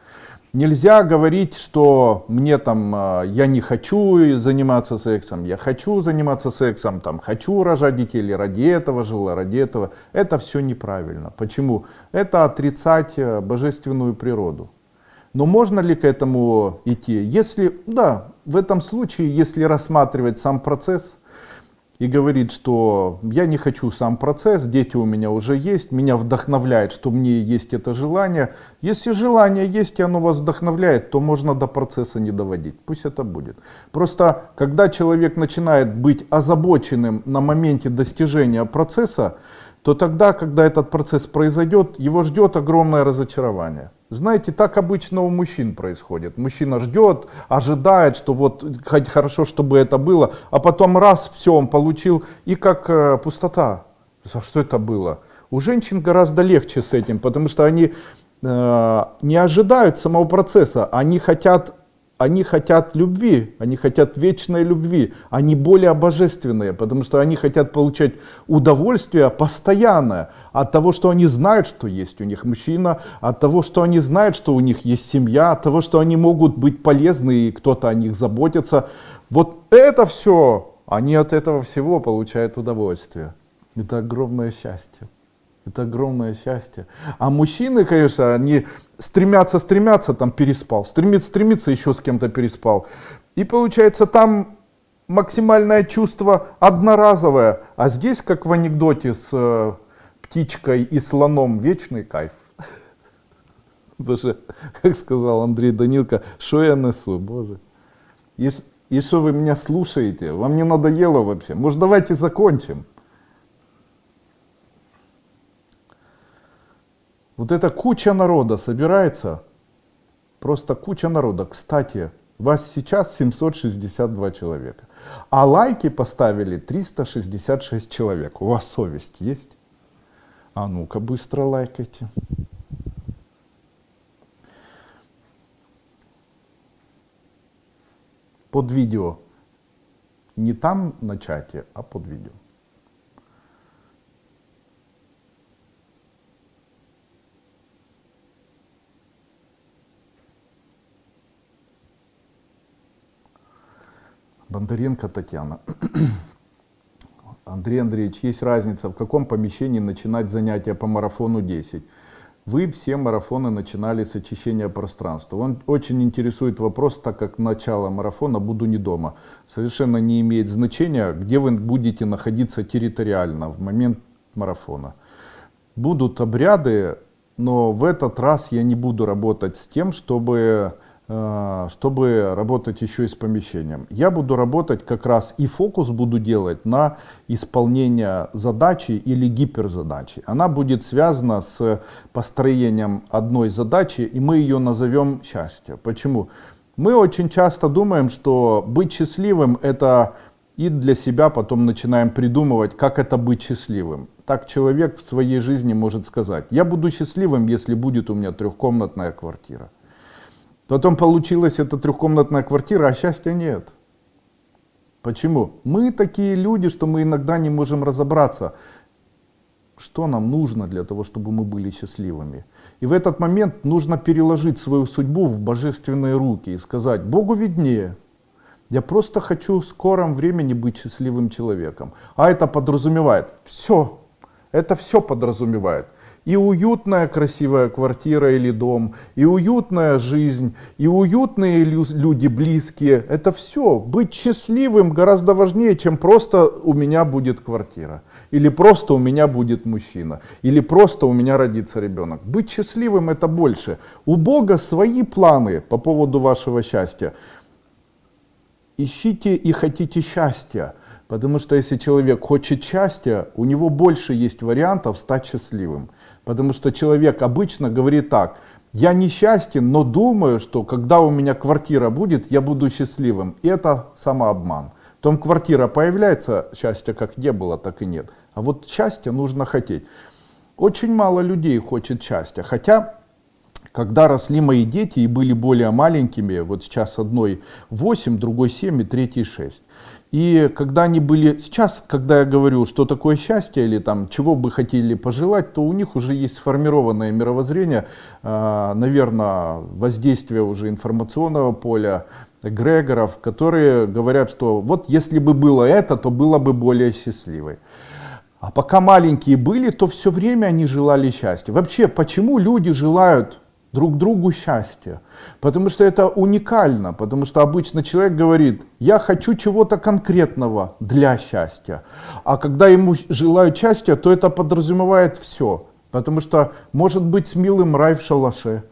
Нельзя говорить, что мне там, а, я не хочу заниматься сексом, я хочу заниматься сексом, там, хочу рожать детей, ради этого жила, ради этого. Это все неправильно. Почему? Это отрицать э, божественную природу. Но можно ли к этому идти? Если, да, в этом случае, если рассматривать сам процесс, и говорит, что я не хочу сам процесс, дети у меня уже есть, меня вдохновляет, что мне есть это желание. Если желание есть и оно вас вдохновляет, то можно до процесса не доводить. Пусть это будет. Просто когда человек начинает быть озабоченным на моменте достижения процесса, то тогда, когда этот процесс произойдет, его ждет огромное разочарование. Знаете, так обычно у мужчин происходит. Мужчина ждет, ожидает, что вот хорошо, чтобы это было, а потом раз, все, он получил, и как э, пустота. А что это было? У женщин гораздо легче с этим, потому что они э, не ожидают самого процесса, они хотят они хотят любви, они хотят вечной любви, они более божественные, потому что они хотят получать удовольствие постоянное от того, что они знают, что есть у них мужчина, от того, что они знают, что у них есть семья, от того, что они могут быть полезны и кто-то о них заботится. Вот это все, они от этого всего получают удовольствие. Это огромное счастье. Это огромное счастье. А мужчины, конечно, они стремятся, стремятся, там переспал, стремится, стремится, еще с кем-то переспал. И получается там максимальное чувство одноразовое, а здесь, как в анекдоте с э, птичкой и слоном, вечный кайф. Боже, как сказал Андрей Данилко, что я несу, боже. И что вы меня слушаете? Вам не надоело вообще? Может, давайте закончим? Вот эта куча народа собирается, просто куча народа. Кстати, вас сейчас 762 человека, а лайки поставили 366 человек. У вас совесть есть? А ну-ка быстро лайкайте. под видео. Не там на чате, а под видео. Бондаренко Татьяна. <clears throat> Андрей Андреевич, есть разница, в каком помещении начинать занятия по марафону 10? Вы все марафоны начинали с очищения пространства. Он очень интересует вопрос, так как начало марафона буду не дома. Совершенно не имеет значения, где вы будете находиться территориально в момент марафона. Будут обряды, но в этот раз я не буду работать с тем, чтобы чтобы работать еще и с помещением. Я буду работать как раз и фокус буду делать на исполнение задачи или гиперзадачи. Она будет связана с построением одной задачи, и мы ее назовем счастье. Почему? Мы очень часто думаем, что быть счастливым это и для себя потом начинаем придумывать, как это быть счастливым. Так человек в своей жизни может сказать, я буду счастливым, если будет у меня трехкомнатная квартира. Потом получилась эта трехкомнатная квартира, а счастья нет. Почему? Мы такие люди, что мы иногда не можем разобраться, что нам нужно для того, чтобы мы были счастливыми. И в этот момент нужно переложить свою судьбу в божественные руки и сказать, Богу виднее, я просто хочу в скором времени быть счастливым человеком. А это подразумевает все. Это все подразумевает и уютная красивая квартира или дом, и уютная жизнь, и уютные люди близкие. Это все. Быть счастливым гораздо важнее, чем просто у меня будет квартира. Или просто у меня будет мужчина. Или просто у меня родится ребенок. Быть счастливым это больше. У Бога свои планы по поводу вашего счастья. Ищите и хотите счастья. Потому что если человек хочет счастья, у него больше есть вариантов стать счастливым. Потому что человек обычно говорит так, я несчастен, но думаю, что когда у меня квартира будет, я буду счастливым. И это самообман. Потом квартира появляется, счастья как не было, так и нет. А вот счастье нужно хотеть. Очень мало людей хочет счастья. Хотя, когда росли мои дети и были более маленькими, вот сейчас одной 8, другой 7 и третий 6. И когда они были, сейчас, когда я говорю, что такое счастье или там, чего бы хотели пожелать, то у них уже есть сформированное мировоззрение, а, наверное, воздействие уже информационного поля, эгрегоров, которые говорят, что вот если бы было это, то было бы более счастливой. А пока маленькие были, то все время они желали счастья. Вообще, почему люди желают друг другу счастья. Потому что это уникально, потому что обычно человек говорит, я хочу чего-то конкретного для счастья. А когда ему желают счастья, то это подразумевает все. Потому что может быть с милым рай в шалаше,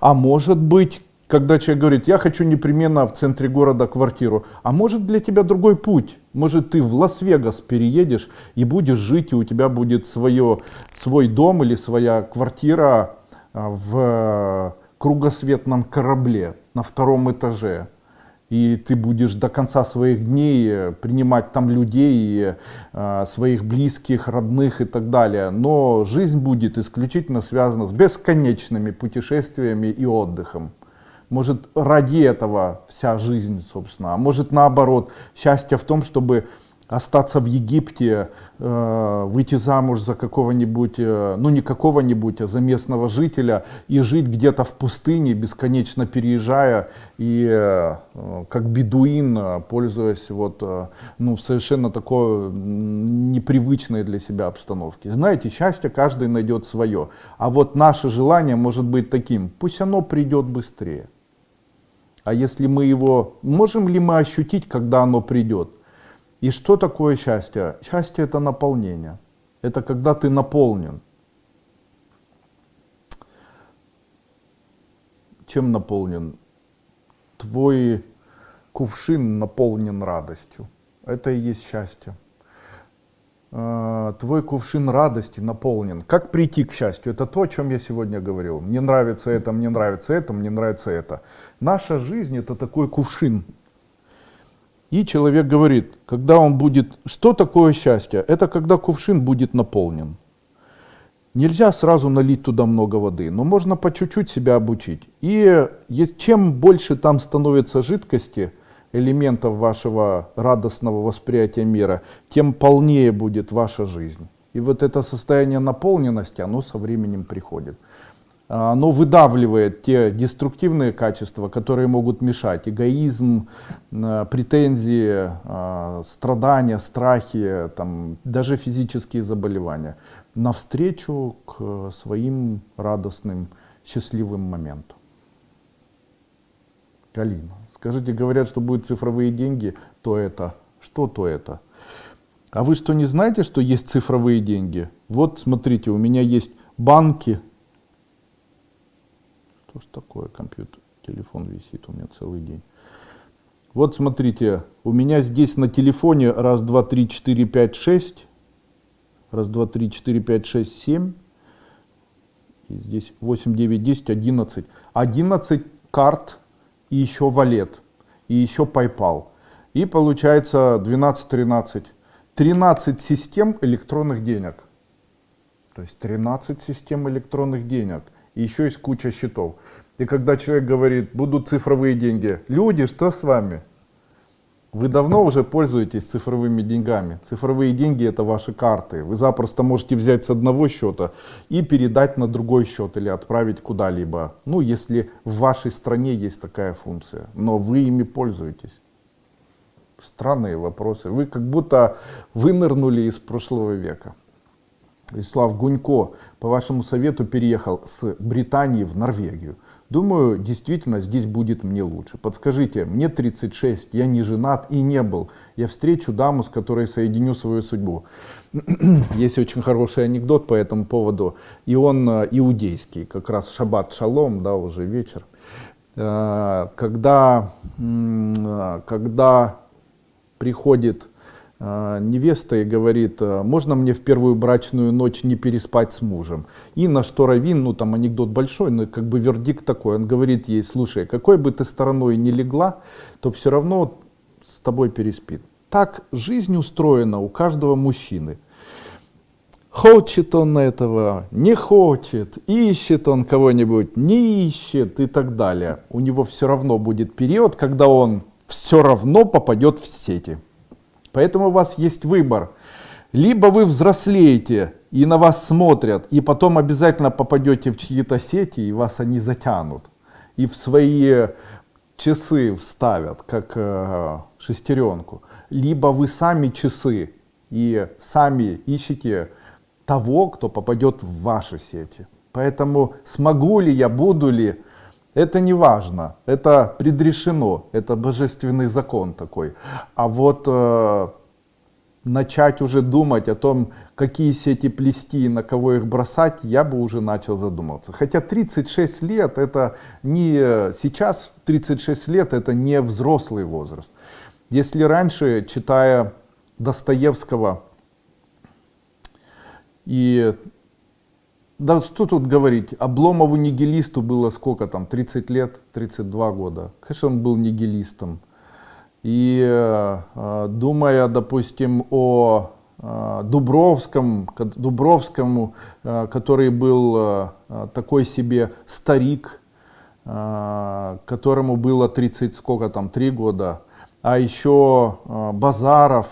а может быть когда человек говорит, я хочу непременно в центре города квартиру, а может для тебя другой путь, может ты в Лас-Вегас переедешь и будешь жить, и у тебя будет свое, свой дом или своя квартира в кругосветном корабле на втором этаже. И ты будешь до конца своих дней принимать там людей, а, своих близких, родных и так далее. Но жизнь будет исключительно связана с бесконечными путешествиями и отдыхом. Может, ради этого вся жизнь, собственно. А может, наоборот, счастье в том, чтобы остаться в Египте, э, выйти замуж за какого-нибудь, э, ну не какого-нибудь, а за местного жителя и жить где-то в пустыне, бесконечно переезжая и э, как бедуин, пользуясь вот, ну, совершенно такой непривычной для себя обстановке. Знаете, счастье каждый найдет свое, а вот наше желание может быть таким, пусть оно придет быстрее. А если мы его, можем ли мы ощутить, когда оно придет? И что такое счастье? Счастье это наполнение. Это когда ты наполнен. Чем наполнен? Твой кувшин наполнен радостью. Это и есть счастье. А, твой кувшин радости наполнен. Как прийти к счастью? Это то, о чем я сегодня говорил. Мне нравится это, мне нравится это, мне нравится это. Наша жизнь это такой кувшин. И человек говорит, когда он будет... Что такое счастье? Это когда кувшин будет наполнен. Нельзя сразу налить туда много воды, но можно по чуть-чуть себя обучить. И чем больше там становится жидкости, элементов вашего радостного восприятия мира, тем полнее будет ваша жизнь. И вот это состояние наполненности, оно со временем приходит. А, оно выдавливает те деструктивные качества, которые могут мешать. Эгоизм, а, претензии, а, страдания, страхи, там, даже физические заболевания. Навстречу к своим радостным, счастливым моментам. Галина. Скажите, говорят, что будут цифровые деньги, то это. Что то это? А вы что, не знаете, что есть цифровые деньги? Вот, смотрите, у меня есть банки. Что ж такое компьютер? Телефон висит у меня целый день. Вот смотрите, у меня здесь на телефоне раз, два, три, четыре, пять, шесть. Раз, два, три, четыре, пять, шесть, семь. И здесь 8, 9, 10, 11. 11 карт и еще валет, и еще PayPal. И получается 12-13. 13 систем электронных денег. То есть 13 систем электронных денег. И еще есть куча счетов. И когда человек говорит, будут цифровые деньги, люди, что с вами? Вы давно уже пользуетесь цифровыми деньгами. Цифровые деньги это ваши карты. Вы запросто можете взять с одного счета и передать на другой счет или отправить куда-либо. Ну, если в вашей стране есть такая функция, но вы ими пользуетесь. Странные вопросы. Вы как будто вынырнули из прошлого века. Вячеслав Гунько, по вашему совету, переехал с Британии в Норвегию. Думаю, действительно здесь будет мне лучше. Подскажите, мне 36, я не женат и не был. Я встречу даму, с которой соединю свою судьбу. <clears throat> Есть очень хороший анекдот по этому поводу. И он э, иудейский, как раз шаббат шалом, да, уже вечер. Э, когда, э, когда приходит невеста и говорит, «А, можно мне в первую брачную ночь не переспать с мужем? И на что Равин, ну там анекдот большой, но как бы вердикт такой, он говорит ей, слушай, какой бы ты стороной не легла, то все равно с тобой переспит. Так жизнь устроена у каждого мужчины. Хочет он этого, не хочет, ищет он кого-нибудь, не ищет и так далее. У него все равно будет период, когда он все равно попадет в сети. Поэтому у вас есть выбор. Либо вы взрослеете и на вас смотрят, и потом обязательно попадете в чьи-то сети, и вас они затянут. И в свои часы вставят, как э, шестеренку. Либо вы сами часы и сами ищете того, кто попадет в ваши сети. Поэтому смогу ли я, буду ли, это не важно, это предрешено, это божественный закон такой. А вот э, начать уже думать о том, какие сети плести и на кого их бросать, я бы уже начал задумываться. Хотя 36 лет, это не сейчас 36 лет, это не взрослый возраст. Если раньше, читая Достоевского и да что тут говорить, Обломову нигилисту было сколько там, 30 лет, 32 года. Конечно, он был нигилистом. И э, думая, допустим, о э, Дубровском, Дубровскому, э, который был э, такой себе старик, э, которому было 30, сколько там, 3 года, а еще э, Базаров,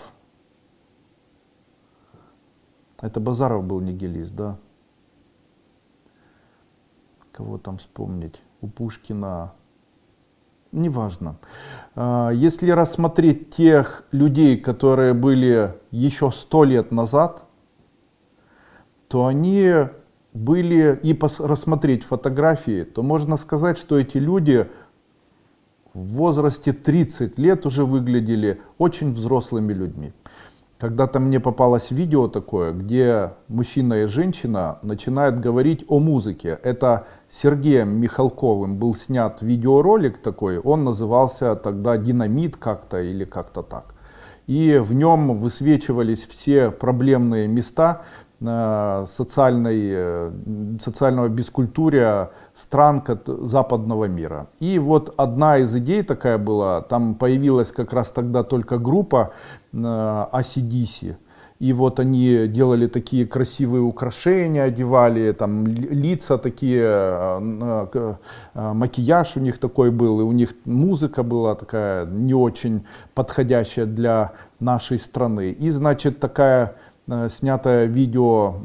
это Базаров был нигилист, да, кого там вспомнить, у Пушкина, неважно. А, если рассмотреть тех людей, которые были еще сто лет назад, то они были, и рассмотреть фотографии, то можно сказать, что эти люди в возрасте 30 лет уже выглядели очень взрослыми людьми. Когда-то мне попалось видео такое, где мужчина и женщина начинают говорить о музыке. Это Сергеем Михалковым был снят видеоролик такой, он назывался тогда «Динамит» как-то или как-то так. И в нем высвечивались все проблемные места, Э, социальной, э, социального бескультурия стран западного мира. И вот одна из идей такая была, там появилась как раз тогда только группа ACDC, э, и вот они делали такие красивые украшения, одевали там лица такие, макияж у них такой был, и у них музыка была такая не очень подходящая для нашей страны. И значит такая Э, снятая видео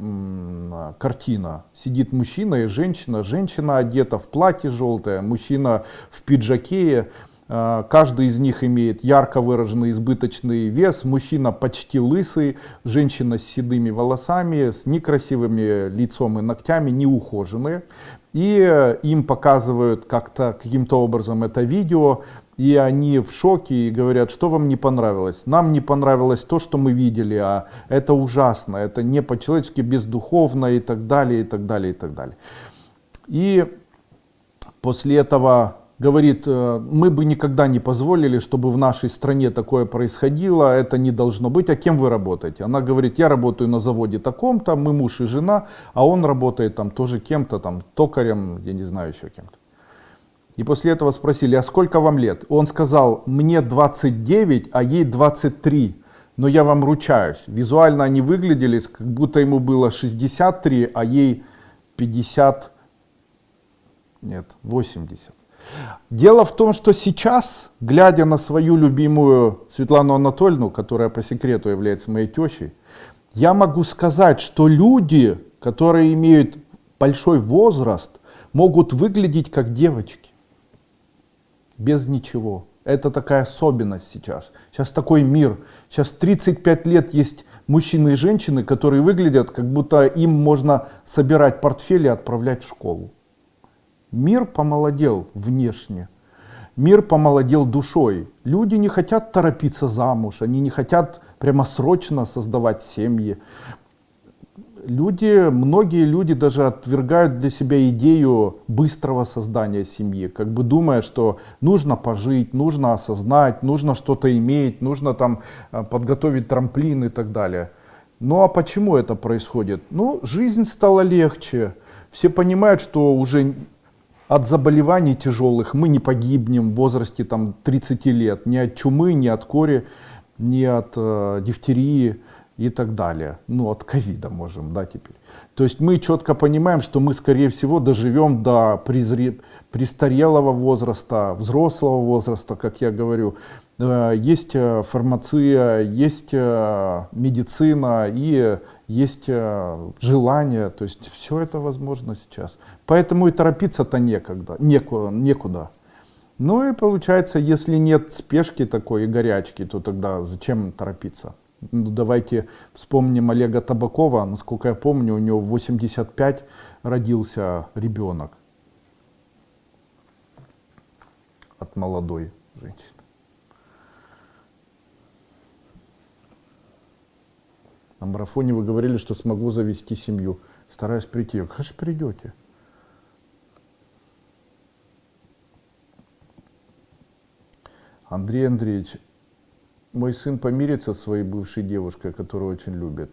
картина. Сидит мужчина и женщина. Женщина одета в платье желтое, мужчина в пиджаке. Э, каждый из них имеет ярко выраженный избыточный вес. Мужчина почти лысый, женщина с седыми волосами, с некрасивыми лицом и ногтями, неухоженные. И э, им показывают как-то каким-то образом это видео и они в шоке и говорят, что вам не понравилось. Нам не понравилось то, что мы видели, а это ужасно, это не по-человечески бездуховно и так далее, и так далее, и так далее. И после этого говорит, э, мы бы никогда не позволили, чтобы в нашей стране такое происходило, это не должно быть, а кем вы работаете? Она говорит, я работаю на заводе таком-то, мы муж и жена, а он работает там тоже кем-то, там токарем, я не знаю еще кем-то. И после этого спросили, а сколько вам лет? Он сказал, мне 29, а ей 23. Но я вам ручаюсь, визуально они выглядели, как будто ему было 63, а ей 50, нет, 80. Дело в том, что сейчас, глядя на свою любимую Светлану Анатольевну, которая по секрету является моей тещей, я могу сказать, что люди, которые имеют большой возраст, могут выглядеть как девочки без ничего. Это такая особенность сейчас. Сейчас такой мир. Сейчас 35 лет есть мужчины и женщины, которые выглядят, как будто им можно собирать портфель и отправлять в школу. Мир помолодел внешне. Мир помолодел душой. Люди не хотят торопиться замуж, они не хотят прямо срочно создавать семьи люди, многие люди даже отвергают для себя идею быстрого создания семьи, как бы думая, что нужно пожить, нужно осознать, нужно что-то иметь, нужно там э, подготовить трамплин и так далее. Ну а почему это происходит? Ну, жизнь стала легче. Все понимают, что уже от заболеваний тяжелых мы не погибнем в возрасте там, 30 лет. Ни от чумы, ни от кори, ни от э, дифтерии и так далее. Ну, от ковида можем, да, теперь. То есть мы четко понимаем, что мы, скорее всего, доживем до призре... престарелого возраста, взрослого возраста, как я говорю. Э, есть э, фармация, есть э, медицина и есть желание. То есть все это возможно сейчас. Поэтому и торопиться-то некогда, некуда. некуда. Ну и получается, если нет спешки такой и горячки, то тогда зачем торопиться? Ну, давайте вспомним Олега Табакова. Насколько я помню, у него в 85 родился ребенок от молодой женщины. На марафоне вы говорили, что смогу завести семью. Стараюсь прийти. Как же придете? Андрей Андреевич, мой сын помирится со своей бывшей девушкой, которую очень любит.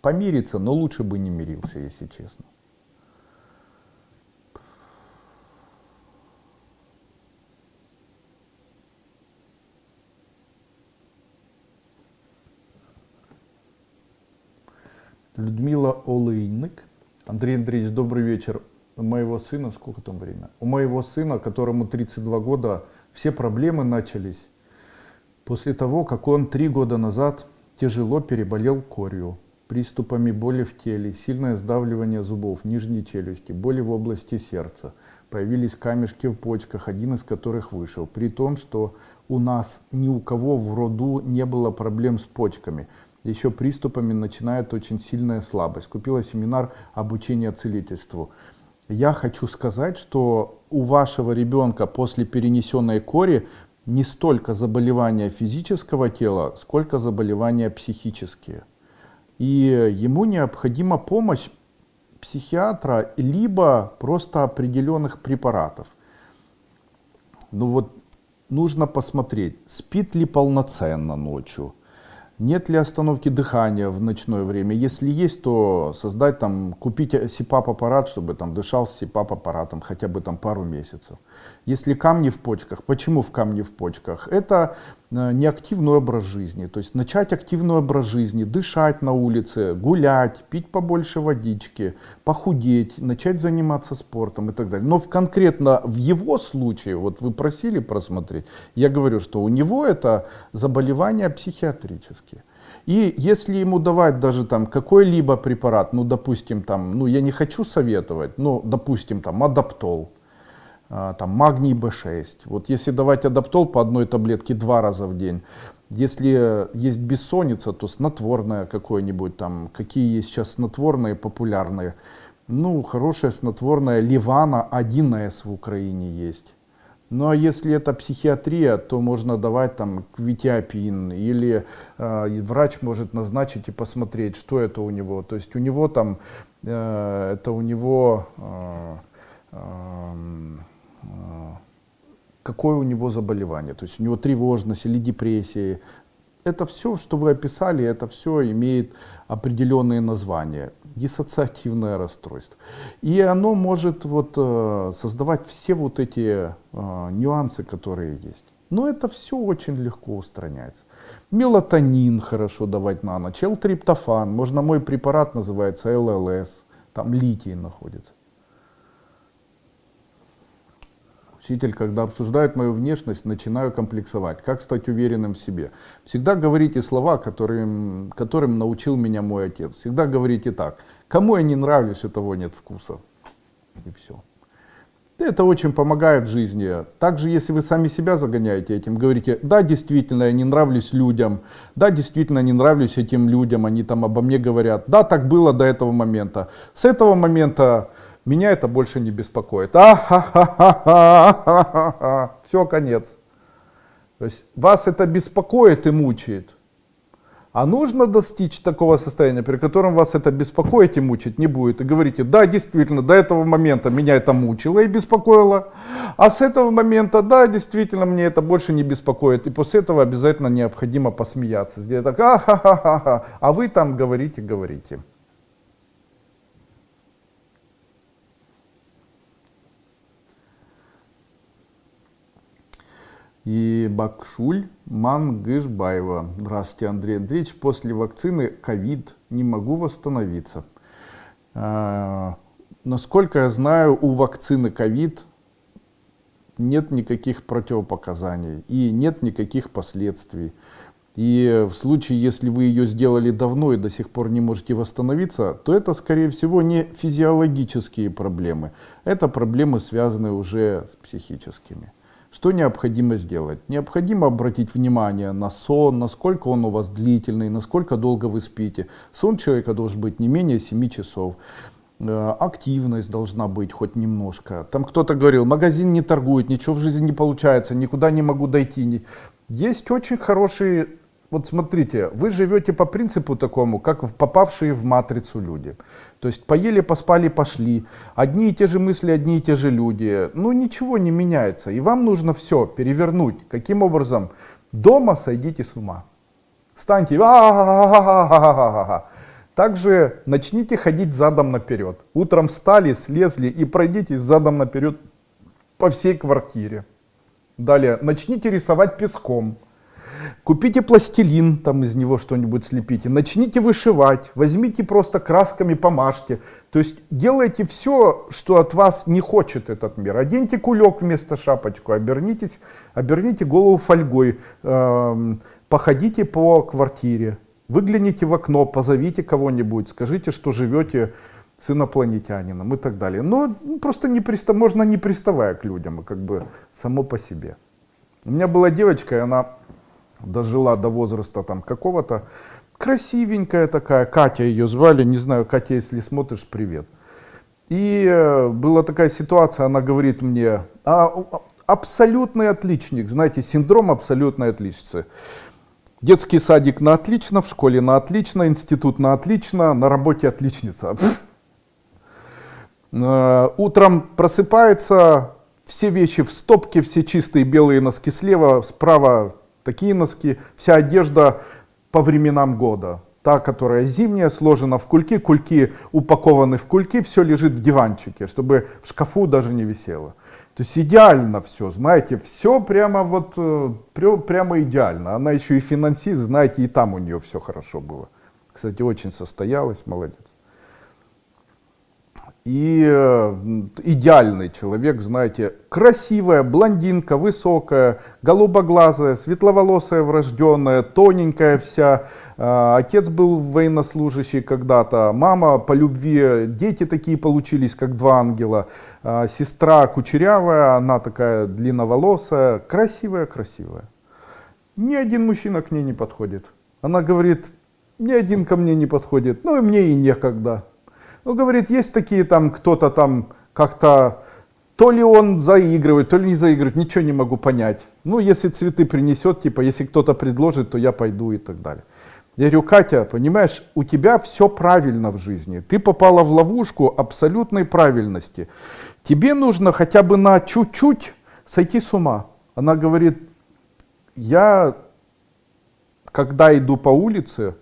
Помирится, но лучше бы не мирился, если честно. Людмила Олейник. Андрей Андреевич, добрый вечер. У моего сына, сколько там время? У моего сына, которому 32 года, все проблемы начались После того, как он три года назад тяжело переболел корью, приступами боли в теле, сильное сдавливание зубов, нижней челюсти, боли в области сердца, появились камешки в почках, один из которых вышел, при том, что у нас ни у кого в роду не было проблем с почками. Еще приступами начинает очень сильная слабость. Купила семинар обучения целительству. Я хочу сказать, что у вашего ребенка после перенесенной кори не столько заболевания физического тела, сколько заболевания психические. И ему необходима помощь психиатра, либо просто определенных препаратов. Ну вот нужно посмотреть, спит ли полноценно ночью, нет ли остановки дыхания в ночное время? Если есть, то создать там, купить СИПАП-аппарат, чтобы там дышал с СИПАП-аппаратом хотя бы там пару месяцев. Если камни в почках, почему в камни в почках? Это Э, неактивный образ жизни. То есть начать активный образ жизни, дышать на улице, гулять, пить побольше водички, похудеть, начать заниматься спортом и так далее. Но в, конкретно в его случае, вот вы просили просмотреть, я говорю, что у него это заболевания психиатрические. И если ему давать даже там какой-либо препарат, ну допустим там, ну я не хочу советовать, ну допустим там адаптол, там, магний B6. Вот если давать адаптол по одной таблетке два раза в день, если есть бессонница, то снотворное какое-нибудь там, какие есть сейчас снотворные популярные. Ну, хорошее снотворное Ливана 1С в Украине есть. Ну а если это психиатрия, то можно давать там квитиапин или э, врач может назначить и посмотреть, что это у него. То есть у него там, э, это у него э, э, какое у него заболевание. То есть у него тревожность или депрессия. Это все, что вы описали, это все имеет определенные названия. Диссоциативное расстройство. И оно может вот, э, создавать все вот эти э, нюансы, которые есть. Но это все очень легко устраняется. Мелатонин хорошо давать на ночь, L-триптофан, можно мой препарат называется ЛЛС, там литий находится. Учитель, когда обсуждает мою внешность, начинаю комплексовать. Как стать уверенным в себе? Всегда говорите слова, которым, которым научил меня мой отец. Всегда говорите так. Кому я не нравлюсь, у того нет вкуса. И все. Это очень помогает в жизни. Также, если вы сами себя загоняете этим, говорите, да, действительно, я не нравлюсь людям, да, действительно, не нравлюсь этим людям, они там обо мне говорят, да, так было до этого момента. С этого момента меня это больше не беспокоит. А Все, конец. То есть вас это беспокоит и мучает. А нужно достичь такого состояния, при котором вас это беспокоит и мучить не будет. И говорите, да, действительно, до этого момента меня это мучило и беспокоило. А с этого момента, да, действительно, мне это больше не беспокоит. И после этого обязательно необходимо посмеяться. Сделать так, а, ха, ха, ха, ха. а вы там говорите, говорите. И Бакшуль Мангышбаева. Здравствуйте, Андрей Андреевич. После вакцины ковид не могу восстановиться. А, насколько я знаю, у вакцины ковид нет никаких противопоказаний и нет никаких последствий. И в случае, если вы ее сделали давно и до сих пор не можете восстановиться, то это, скорее всего, не физиологические проблемы. Это проблемы, связанные уже с психическими. Что необходимо сделать? Необходимо обратить внимание на сон, насколько он у вас длительный, насколько долго вы спите. Сон человека должен быть не менее 7 часов. Э, активность должна быть хоть немножко. Там кто-то говорил, магазин не торгует, ничего в жизни не получается, никуда не могу дойти. Есть очень хорошие вот смотрите, вы живете по принципу такому, как попавшие в матрицу люди. То есть поели, поспали, пошли. Одни и те же мысли, одни и те же люди. Ну ничего не меняется. И вам нужно все перевернуть. Каким образом? Дома сойдите с ума. Станьте. Также начните ходить задом наперед. Утром встали, слезли и пройдите задом наперед по всей квартире. Далее начните рисовать песком. Купите пластилин, там из него что-нибудь слепите, начните вышивать, возьмите просто красками, помажьте. То есть делайте все, что от вас не хочет этот мир. Оденьте кулек вместо шапочку, обернитесь, оберните голову фольгой, э, походите по квартире, выгляните в окно, позовите кого-нибудь, скажите, что живете с инопланетянином и так далее. Но просто не пристав, можно не приставая к людям, а как бы само по себе. У меня была девочка, и она дожила до возраста там какого-то, красивенькая такая, Катя ее звали, не знаю, Катя, если смотришь, привет. И э, была такая ситуация, она говорит мне, а, абсолютный отличник, знаете, синдром абсолютной отличницы. Детский садик на отлично, в школе на отлично, институт на отлично, на работе отличница. <laughs> Э, утром просыпается, все вещи в стопке, все чистые белые носки слева, справа такие носки, вся одежда по временам года. Та, которая зимняя, сложена в кульки, кульки упакованы в кульки, все лежит в диванчике, чтобы в шкафу даже не висело. То есть идеально все, знаете, все прямо вот, э, прямо идеально. Она еще и финансист, знаете, и там у нее все хорошо было. Кстати, очень состоялась, молодец и э, идеальный человек, знаете, красивая, блондинка, высокая, голубоглазая, светловолосая, врожденная, тоненькая вся. Э, отец был военнослужащий когда-то, мама по любви, дети такие получились, как два ангела. Э, сестра кучерявая, она такая длинноволосая, красивая-красивая. Ни один мужчина к ней не подходит. Она говорит, ни один ко мне не подходит, ну и мне и некогда. Ну, говорит, есть такие там, кто-то там как-то, то ли он заигрывает, то ли не заигрывает, ничего не могу понять. Ну, если цветы принесет, типа, если кто-то предложит, то я пойду и так далее. Я говорю, Катя, понимаешь, у тебя все правильно в жизни. Ты попала в ловушку абсолютной правильности. Тебе нужно хотя бы на чуть-чуть сойти с ума. Она говорит, я, когда иду по улице,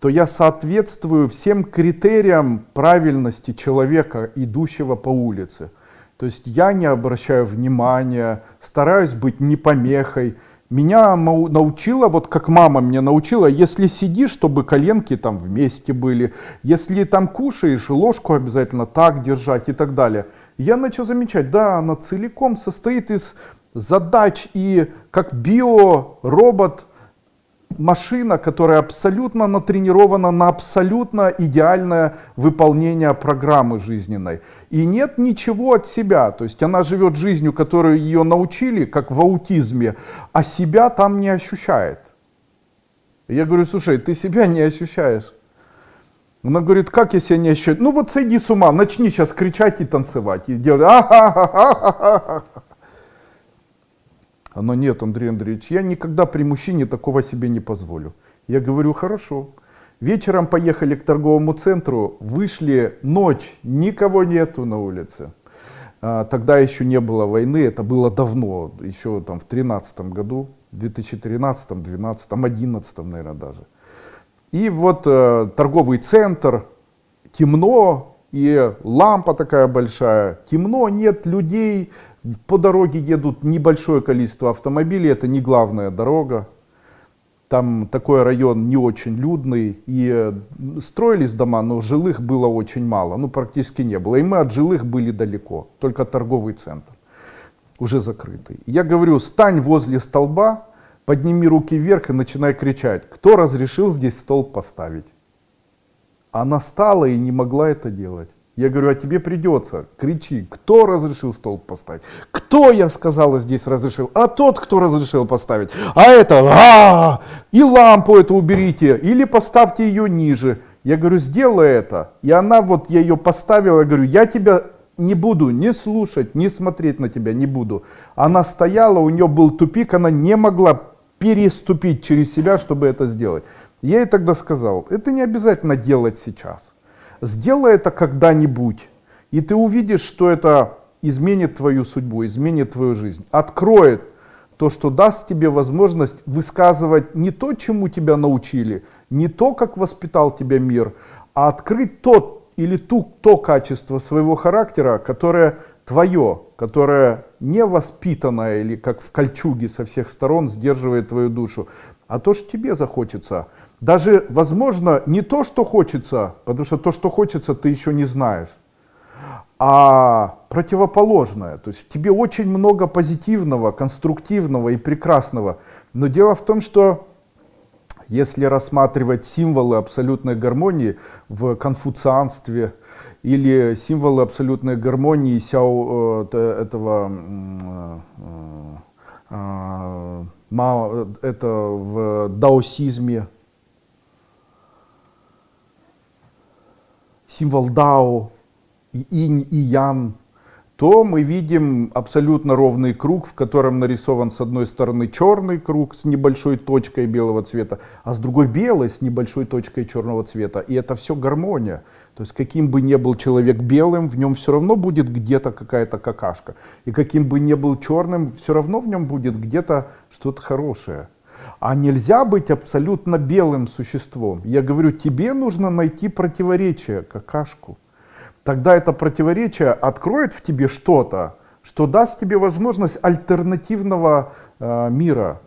то я соответствую всем критериям правильности человека, идущего по улице. То есть я не обращаю внимания, стараюсь быть не помехой. Меня научила, вот как мама меня научила, если сидишь, чтобы коленки там вместе были, если там кушаешь, ложку обязательно так держать и так далее. Я начал замечать, да, она целиком состоит из задач и как биоробот машина, которая абсолютно натренирована на абсолютно идеальное выполнение программы жизненной. И нет ничего от себя. То есть она живет жизнью, которую ее научили, как в аутизме, а себя там не ощущает. Я говорю, слушай, ты себя не ощущаешь. Она говорит, как я себя не ощущаю? Ну вот сойди с ума, начни сейчас кричать и танцевать. И делать. Оно нет, Андрей Андреевич, я никогда при мужчине такого себе не позволю. Я говорю, хорошо. Вечером поехали к торговому центру, вышли ночь, никого нету на улице. А, тогда еще не было войны, это было давно, еще там в 13 году, 2013, 12, 11, наверное, даже. И вот э, торговый центр, темно, и лампа такая большая, темно, нет людей, по дороге едут небольшое количество автомобилей, это не главная дорога. Там такой район не очень людный, и э, строились дома, но жилых было очень мало, ну практически не было. И мы от жилых были далеко, только торговый центр, уже закрытый. Я говорю, стань возле столба, подними руки вверх и начинай кричать, кто разрешил здесь столб поставить. Она стала и не могла это делать. Я говорю, а тебе придется. Кричи, кто разрешил столб поставить? Кто, я сказала, здесь разрешил? А тот, кто разрешил поставить. А это, а, и лампу эту уберите, или поставьте ее ниже. Я говорю, сделай это. И она вот, я ее поставила, я говорю, я тебя не буду не слушать, не смотреть на тебя, не буду. Она стояла, у нее был тупик, она не могла переступить через себя, чтобы это сделать. Я ей тогда сказал, это не обязательно делать сейчас. Сделай это когда-нибудь, и ты увидишь, что это изменит твою судьбу, изменит твою жизнь, откроет то, что даст тебе возможность высказывать не то, чему тебя научили, не то, как воспитал тебя мир, а открыть тот или ту, то качество своего характера, которое твое, которое не воспитанное или как в кольчуге со всех сторон сдерживает твою душу, а то, что тебе захочется – даже, возможно, не то, что хочется, потому что то, что хочется, ты еще не знаешь, а противоположное. То есть в тебе очень много позитивного, конструктивного и прекрасного. Но дело в том, что если рассматривать символы абсолютной гармонии в конфуцианстве или символы абсолютной гармонии сяо, э, этого э, э, это в даосизме, символ Дао, и инь, и ян, то мы видим абсолютно ровный круг, в котором нарисован с одной стороны черный круг с небольшой точкой белого цвета, а с другой белый с небольшой точкой черного цвета. И это все гармония. То есть каким бы ни был человек белым, в нем все равно будет где-то какая-то какашка. И каким бы ни был черным, все равно в нем будет где-то что-то хорошее. А нельзя быть абсолютно белым существом. Я говорю, тебе нужно найти противоречие, какашку тогда это противоречие откроет в тебе что-то, что даст тебе возможность альтернативного э, мира.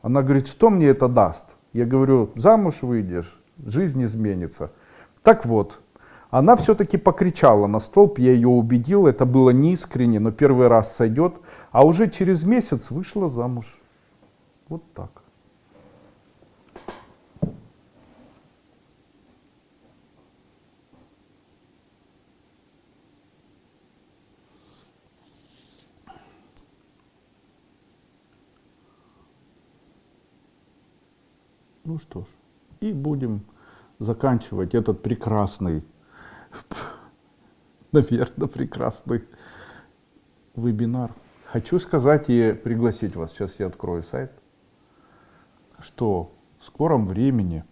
Она говорит, что мне это даст? Я говорю, замуж выйдешь, жизнь изменится. Так вот, она все-таки покричала на столб, я ее убедил, это было неискренне, но первый раз сойдет, а уже через месяц вышла замуж. Вот так. Ну что ж, и будем заканчивать этот прекрасный, <laughs> наверное, прекрасный вебинар. Хочу сказать и пригласить вас, сейчас я открою сайт, что в скором времени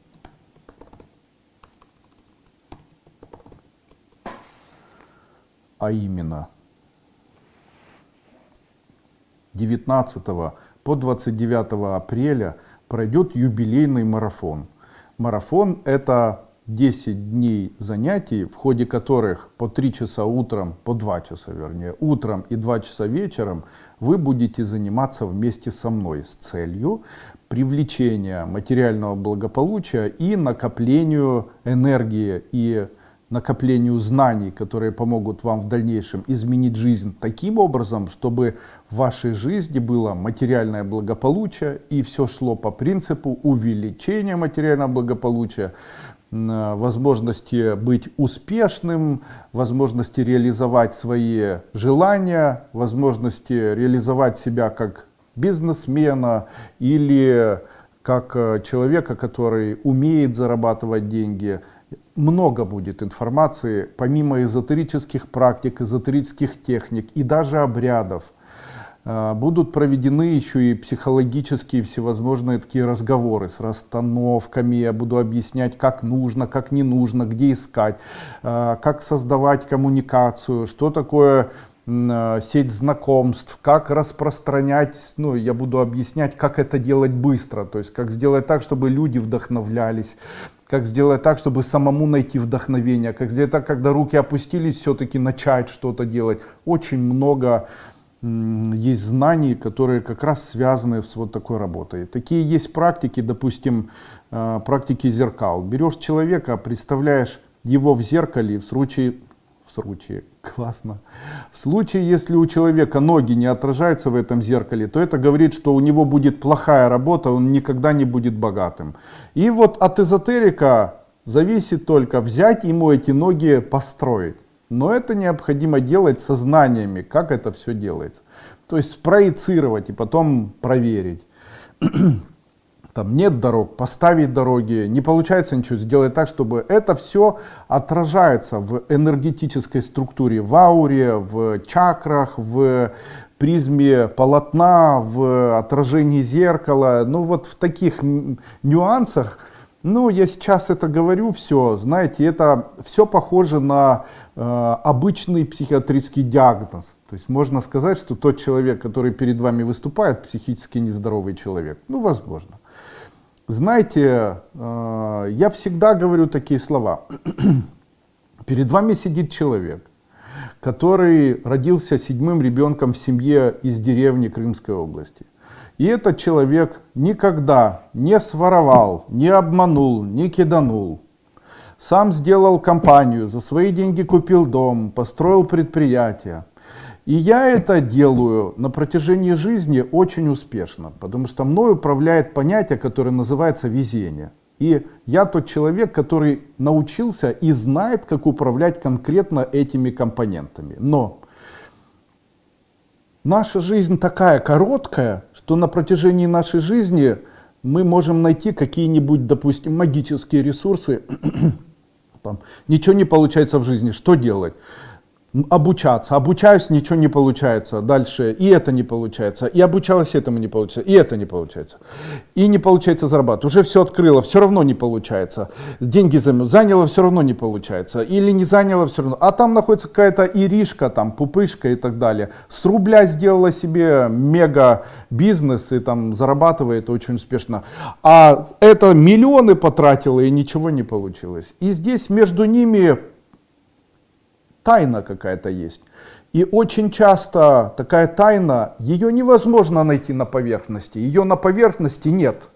а именно 19 по 29 апреля пройдет юбилейный марафон. Марафон – это 10 дней занятий, в ходе которых по 3 часа утром, по 2 часа вернее, утром и 2 часа вечером вы будете заниматься вместе со мной с целью привлечения материального благополучия и накоплению энергии и накоплению знаний, которые помогут вам в дальнейшем изменить жизнь таким образом, чтобы в вашей жизни было материальное благополучие и все шло по принципу увеличения материального благополучия, возможности быть успешным, возможности реализовать свои желания, возможности реализовать себя как бизнесмена или как э, человека, который умеет зарабатывать деньги – много будет информации, помимо эзотерических практик, эзотерических техник и даже обрядов. А, будут проведены еще и психологические всевозможные такие разговоры с расстановками. Я буду объяснять, как нужно, как не нужно, где искать, а, как создавать коммуникацию, что такое а, сеть знакомств, как распространять, ну, я буду объяснять, как это делать быстро, то есть как сделать так, чтобы люди вдохновлялись, как сделать так, чтобы самому найти вдохновение, как сделать так, когда руки опустились, все-таки начать что-то делать. Очень много есть знаний, которые как раз связаны с вот такой работой. Такие есть практики, допустим, э, практики зеркал. Берешь человека, представляешь его в зеркале, в случае в случае, классно. В случае, если у человека ноги не отражаются в этом зеркале, то это говорит, что у него будет плохая работа, он никогда не будет богатым. И вот от эзотерика зависит только взять ему эти ноги построить. Но это необходимо делать сознаниями, как это все делается. То есть спроецировать и потом проверить там нет дорог, поставить дороги, не получается ничего, сделать так, чтобы это все отражается в энергетической структуре, в ауре, в чакрах, в призме полотна, в отражении зеркала, ну вот в таких нюансах, ну я сейчас это говорю все, знаете, это все похоже на э, обычный психиатрический диагноз. То есть можно сказать, что тот человек, который перед вами выступает, психически нездоровый человек. Ну, возможно. Знаете, э, я всегда говорю такие слова. <clears throat> Перед вами сидит человек, который родился седьмым ребенком в семье из деревни Крымской области. И этот человек никогда не своровал, не обманул, не киданул. Сам сделал компанию, за свои деньги купил дом, построил предприятие. И я это делаю на протяжении жизни очень успешно, потому что мной управляет понятие, которое называется везение. И я тот человек, который научился и знает, как управлять конкретно этими компонентами. Но наша жизнь такая короткая, что на протяжении нашей жизни мы можем найти какие-нибудь, допустим, магические ресурсы. <clears throat> Там, ничего не получается в жизни, что делать? Обучаться. Обучаюсь, ничего не получается. Дальше и это не получается. И обучалась, этому не получается. И это не получается. И не получается зарабатывать. Уже все открыло, все равно не получается. Деньги заняло, все равно не получается. Или не заняло, все равно. А там находится какая-то иришка, там, пупышка и так далее. С рубля сделала себе мега бизнес и там зарабатывает очень успешно. А это миллионы потратила и ничего не получилось. И здесь между ними тайна какая-то есть. И очень часто такая тайна, ее невозможно найти на поверхности, ее на поверхности нет.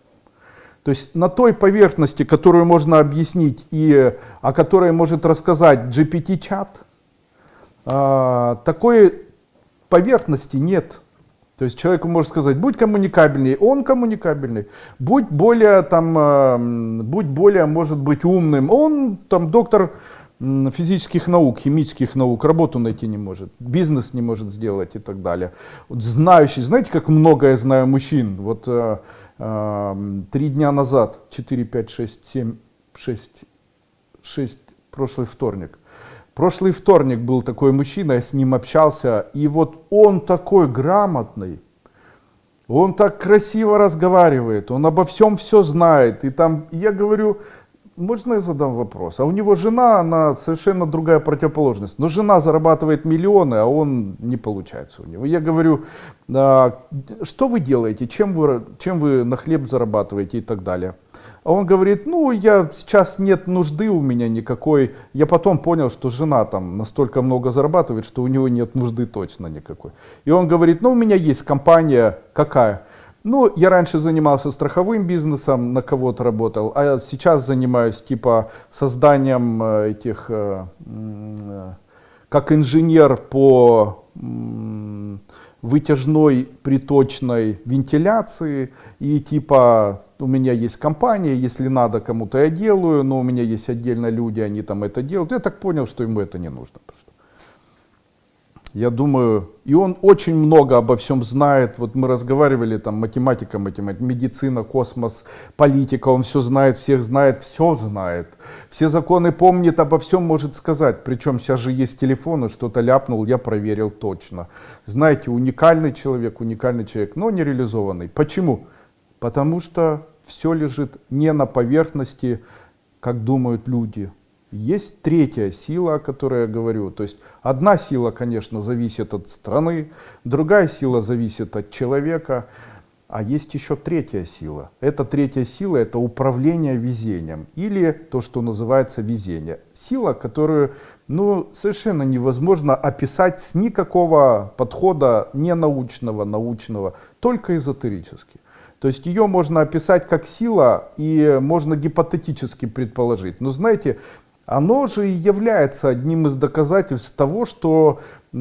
То есть на той поверхности, которую можно объяснить и о которой может рассказать GPT-чат, а, такой поверхности нет. То есть человеку может сказать, будь коммуникабельнее, он коммуникабельный, будь более, там, будь более, может быть, умным, он там доктор физических наук, химических наук работу найти не может, бизнес не может сделать и так далее. Вот знающий, знаете, как много я знаю мужчин, вот э, э, три дня назад, 4, 5, 6, 7, 6, 6, прошлый вторник, прошлый вторник был такой мужчина, я с ним общался, и вот он такой грамотный, он так красиво разговаривает, он обо всем все знает, и там, я говорю, можно я задам вопрос? А у него жена, она совершенно другая противоположность. Но жена зарабатывает миллионы, а он не получается у него. Я говорю, а, что вы делаете, чем вы, чем вы на хлеб зарабатываете и так далее. А он говорит, ну, я сейчас нет нужды у меня никакой. Я потом понял, что жена там настолько много зарабатывает, что у него нет нужды точно никакой. И он говорит, ну, у меня есть компания, какая? Ну, я раньше занимался страховым бизнесом, на кого-то работал, а сейчас занимаюсь типа созданием э, этих, э, э, как инженер по вытяжной приточной вентиляции и типа у меня есть компания, если надо кому-то я делаю, но у меня есть отдельно люди, они там это делают. Я так понял, что ему это не нужно. Я думаю, и он очень много обо всем знает. Вот мы разговаривали, там, математика, математика, медицина, космос, политика, он все знает, всех знает, все знает. Все законы помнит, обо всем может сказать. Причем сейчас же есть телефоны, что-то ляпнул, я проверил точно. Знаете, уникальный человек, уникальный человек, но не реализованный. Почему? Потому что все лежит не на поверхности, как думают люди, есть третья сила, о которой я говорю. То есть одна сила, конечно, зависит от страны, другая сила зависит от человека, а есть еще третья сила. Эта третья сила — это управление везением или то, что называется везение. Сила, которую ну, совершенно невозможно описать с никакого подхода не научного, научного, только эзотерически. То есть ее можно описать как сила и можно гипотетически предположить. Но знаете, оно же и является одним из доказательств того, что э,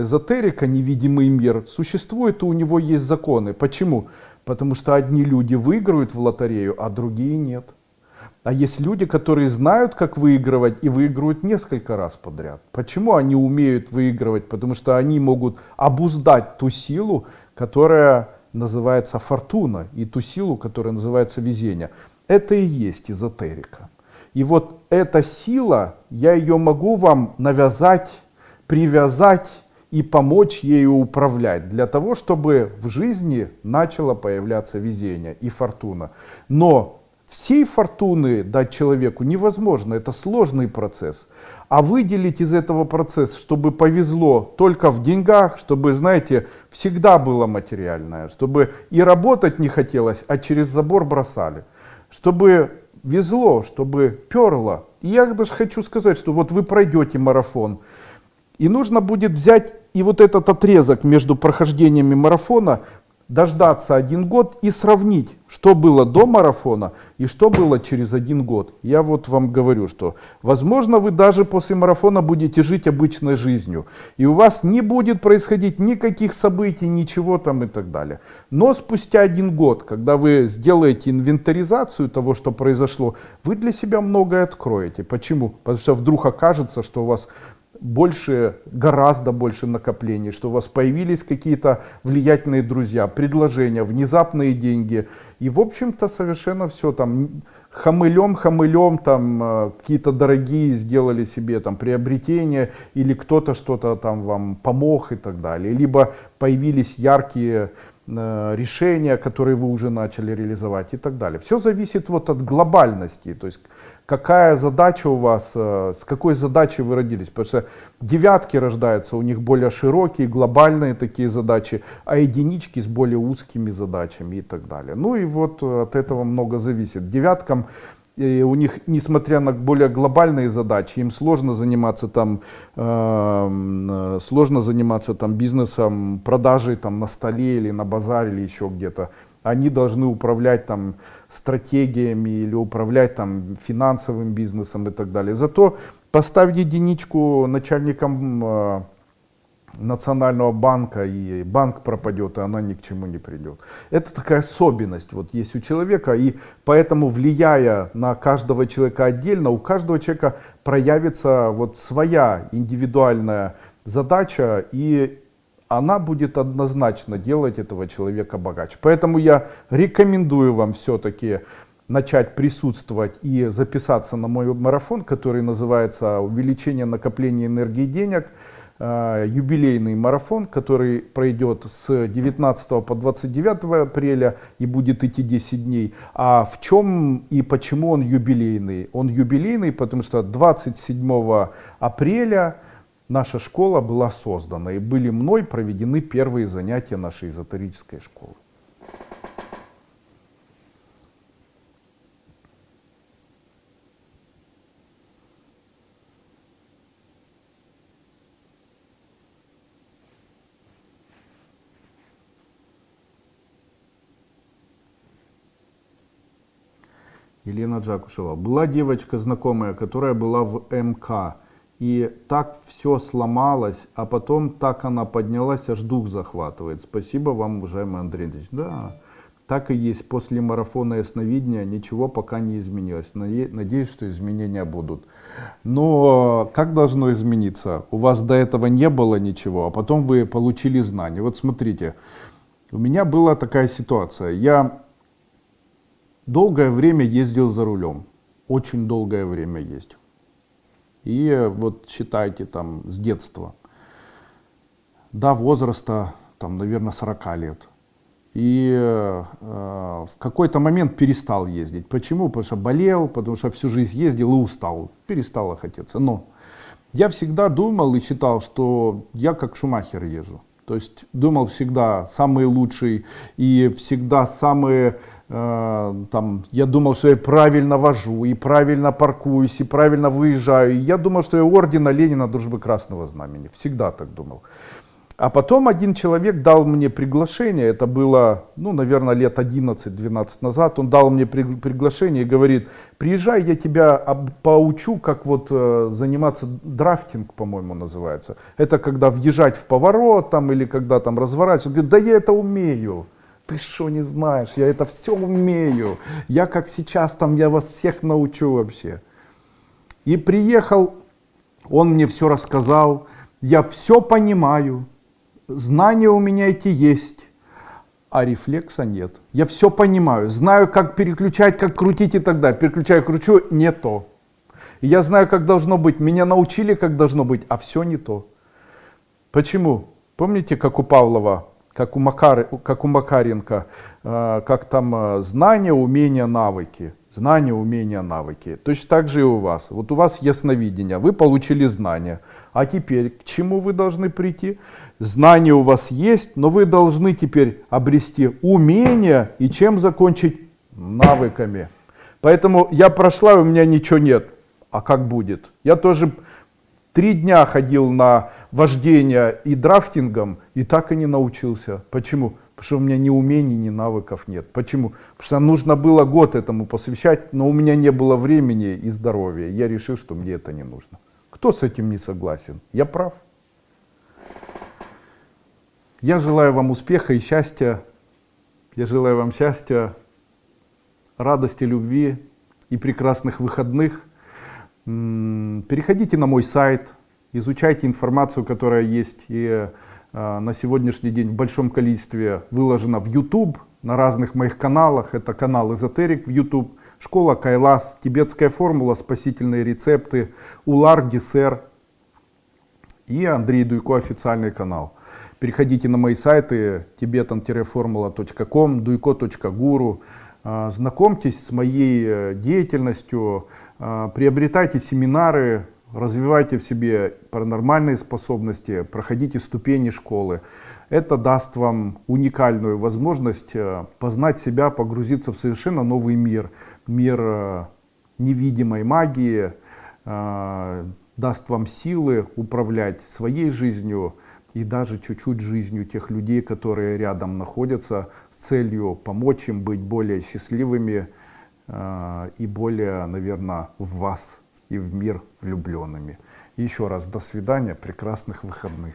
эзотерика, невидимый мир, существует и у него есть законы. Почему? Потому что одни люди выиграют в лотерею, а другие нет. А есть люди, которые знают, как выигрывать и выигрывают несколько раз подряд. Почему они умеют выигрывать? Потому что они могут обуздать ту силу, которая называется фортуна, и ту силу, которая называется везение. Это и есть эзотерика. И вот эта сила, я ее могу вам навязать, привязать и помочь ею управлять, для того, чтобы в жизни начало появляться везение и фортуна. Но всей фортуны дать человеку невозможно, это сложный процесс. А выделить из этого процесса, чтобы повезло только в деньгах, чтобы, знаете, всегда было материальное, чтобы и работать не хотелось, а через забор бросали. Чтобы везло, чтобы перло. И я даже хочу сказать, что вот вы пройдете марафон, и нужно будет взять и вот этот отрезок между прохождениями марафона дождаться один год и сравнить, что было до марафона и что было через один год. Я вот вам говорю, что возможно вы даже после марафона будете жить обычной жизнью. И у вас не будет происходить никаких событий, ничего там и так далее. Но спустя один год, когда вы сделаете инвентаризацию того, что произошло, вы для себя многое откроете. Почему? Потому что вдруг окажется, что у вас больше, гораздо больше накоплений, что у вас появились какие-то влиятельные друзья, предложения, внезапные деньги. И, в общем-то, совершенно все там. хамылем, хамылем, там э, какие-то дорогие сделали себе там приобретения, или кто-то что-то там вам помог и так далее. Либо появились яркие э, решения, которые вы уже начали реализовать и так далее. Все зависит вот от глобальности, то есть какая задача у вас, э, с какой задачей вы родились. Потому что девятки рождаются, у них более широкие, глобальные такие задачи, а единички с более узкими задачами и так далее. Ну и вот э, от этого много зависит. Девяткам и у них, несмотря на более глобальные задачи, им сложно заниматься там, эм, э, сложно заниматься там бизнесом, продажей там на столе или на базаре или еще где-то. Они должны управлять там стратегиями или управлять там финансовым бизнесом и так далее. Зато поставь единичку начальником э, национального банка и банк пропадет, и она ни к чему не придет. Это такая особенность вот есть у человека, и поэтому влияя на каждого человека отдельно, у каждого человека проявится вот своя индивидуальная задача, и она будет однозначно делать этого человека богаче. Поэтому я рекомендую вам все-таки начать присутствовать и записаться на мой марафон, который называется «Увеличение накопления энергии и денег», э, юбилейный марафон, который пройдет с 19 по 29 апреля и будет идти 10 дней. А в чем и почему он юбилейный? Он юбилейный, потому что 27 апреля наша школа была создана и были мной проведены первые занятия нашей эзотерической школы. Елена Джакушева. Была девочка знакомая, которая была в МК. И так все сломалось, а потом так она поднялась, аж дух захватывает. Спасибо вам, уважаемый Андрей Андреевич. Да, так и есть. После марафона ясновидения ничего пока не изменилось. Надеюсь, что изменения будут. Но как должно измениться? У вас до этого не было ничего, а потом вы получили знания. Вот смотрите, у меня была такая ситуация. Я долгое время ездил за рулем. Очень долгое время ездил. И вот считайте там с детства, до возраста, там, наверное, 40 лет. И э, в какой-то момент перестал ездить. Почему? Потому что болел, потому что всю жизнь ездил и устал. Перестало хотеться. Но я всегда думал и считал, что я как Шумахер езжу. То есть думал всегда самый лучший и всегда самые там, я думал, что я правильно вожу, и правильно паркуюсь, и правильно выезжаю. И я думал, что я ордена Ленина Дружбы Красного Знамени. Всегда так думал. А потом один человек дал мне приглашение, это было, ну, наверное, лет 11-12 назад, он дал мне при, приглашение и говорит, приезжай, я тебя поучу, как вот э, заниматься драфтинг, по-моему, называется. Это когда въезжать в поворот там или когда там разворачиваться. Да я это умею ты что не знаешь, я это все умею, я как сейчас там, я вас всех научу вообще. И приехал, он мне все рассказал, я все понимаю, знания у меня эти есть, а рефлекса нет. Я все понимаю, знаю, как переключать, как крутить и так далее. Переключаю, кручу, не то. Я знаю, как должно быть, меня научили, как должно быть, а все не то. Почему? Помните, как у Павлова как у, Макар, как у Макаренко, э, как там э, знания, умения, навыки. Знания, умения, навыки. Точно так же и у вас. Вот у вас ясновидение, вы получили знания. А теперь к чему вы должны прийти? Знания у вас есть, но вы должны теперь обрести умения и чем закончить? Навыками. Поэтому я прошла, у меня ничего нет. А как будет? Я тоже три дня ходил на вождение и драфтингом, и так и не научился. Почему? Потому что у меня ни умений, ни навыков нет. Почему? Потому что нужно было год этому посвящать, но у меня не было времени и здоровья. Я решил, что мне это не нужно. Кто с этим не согласен? Я прав. Я желаю вам успеха и счастья. Я желаю вам счастья, радости, любви и прекрасных выходных. Переходите на мой сайт изучайте информацию, которая есть и э, на сегодняшний день в большом количестве выложена в YouTube, на разных моих каналах. Это канал Эзотерик в YouTube, Школа Кайлас, тибетская формула, спасительные рецепты, Улар, Десер и Андрей Дуйко официальный канал. Переходите на мои сайты tibetan-formula.com, duйко.guru, а, знакомьтесь с моей э, деятельностью, приобретайте семинары, развивайте в себе паранормальные способности, проходите ступени школы. Это даст вам уникальную возможность э, познать себя, погрузиться в совершенно новый мир. Мир э, невидимой магии, э, даст вам силы управлять своей жизнью и даже чуть-чуть жизнью тех людей, которые рядом находятся, с целью помочь им быть более счастливыми и более, наверное, в вас и в мир влюбленными. Еще раз до свидания, прекрасных выходных.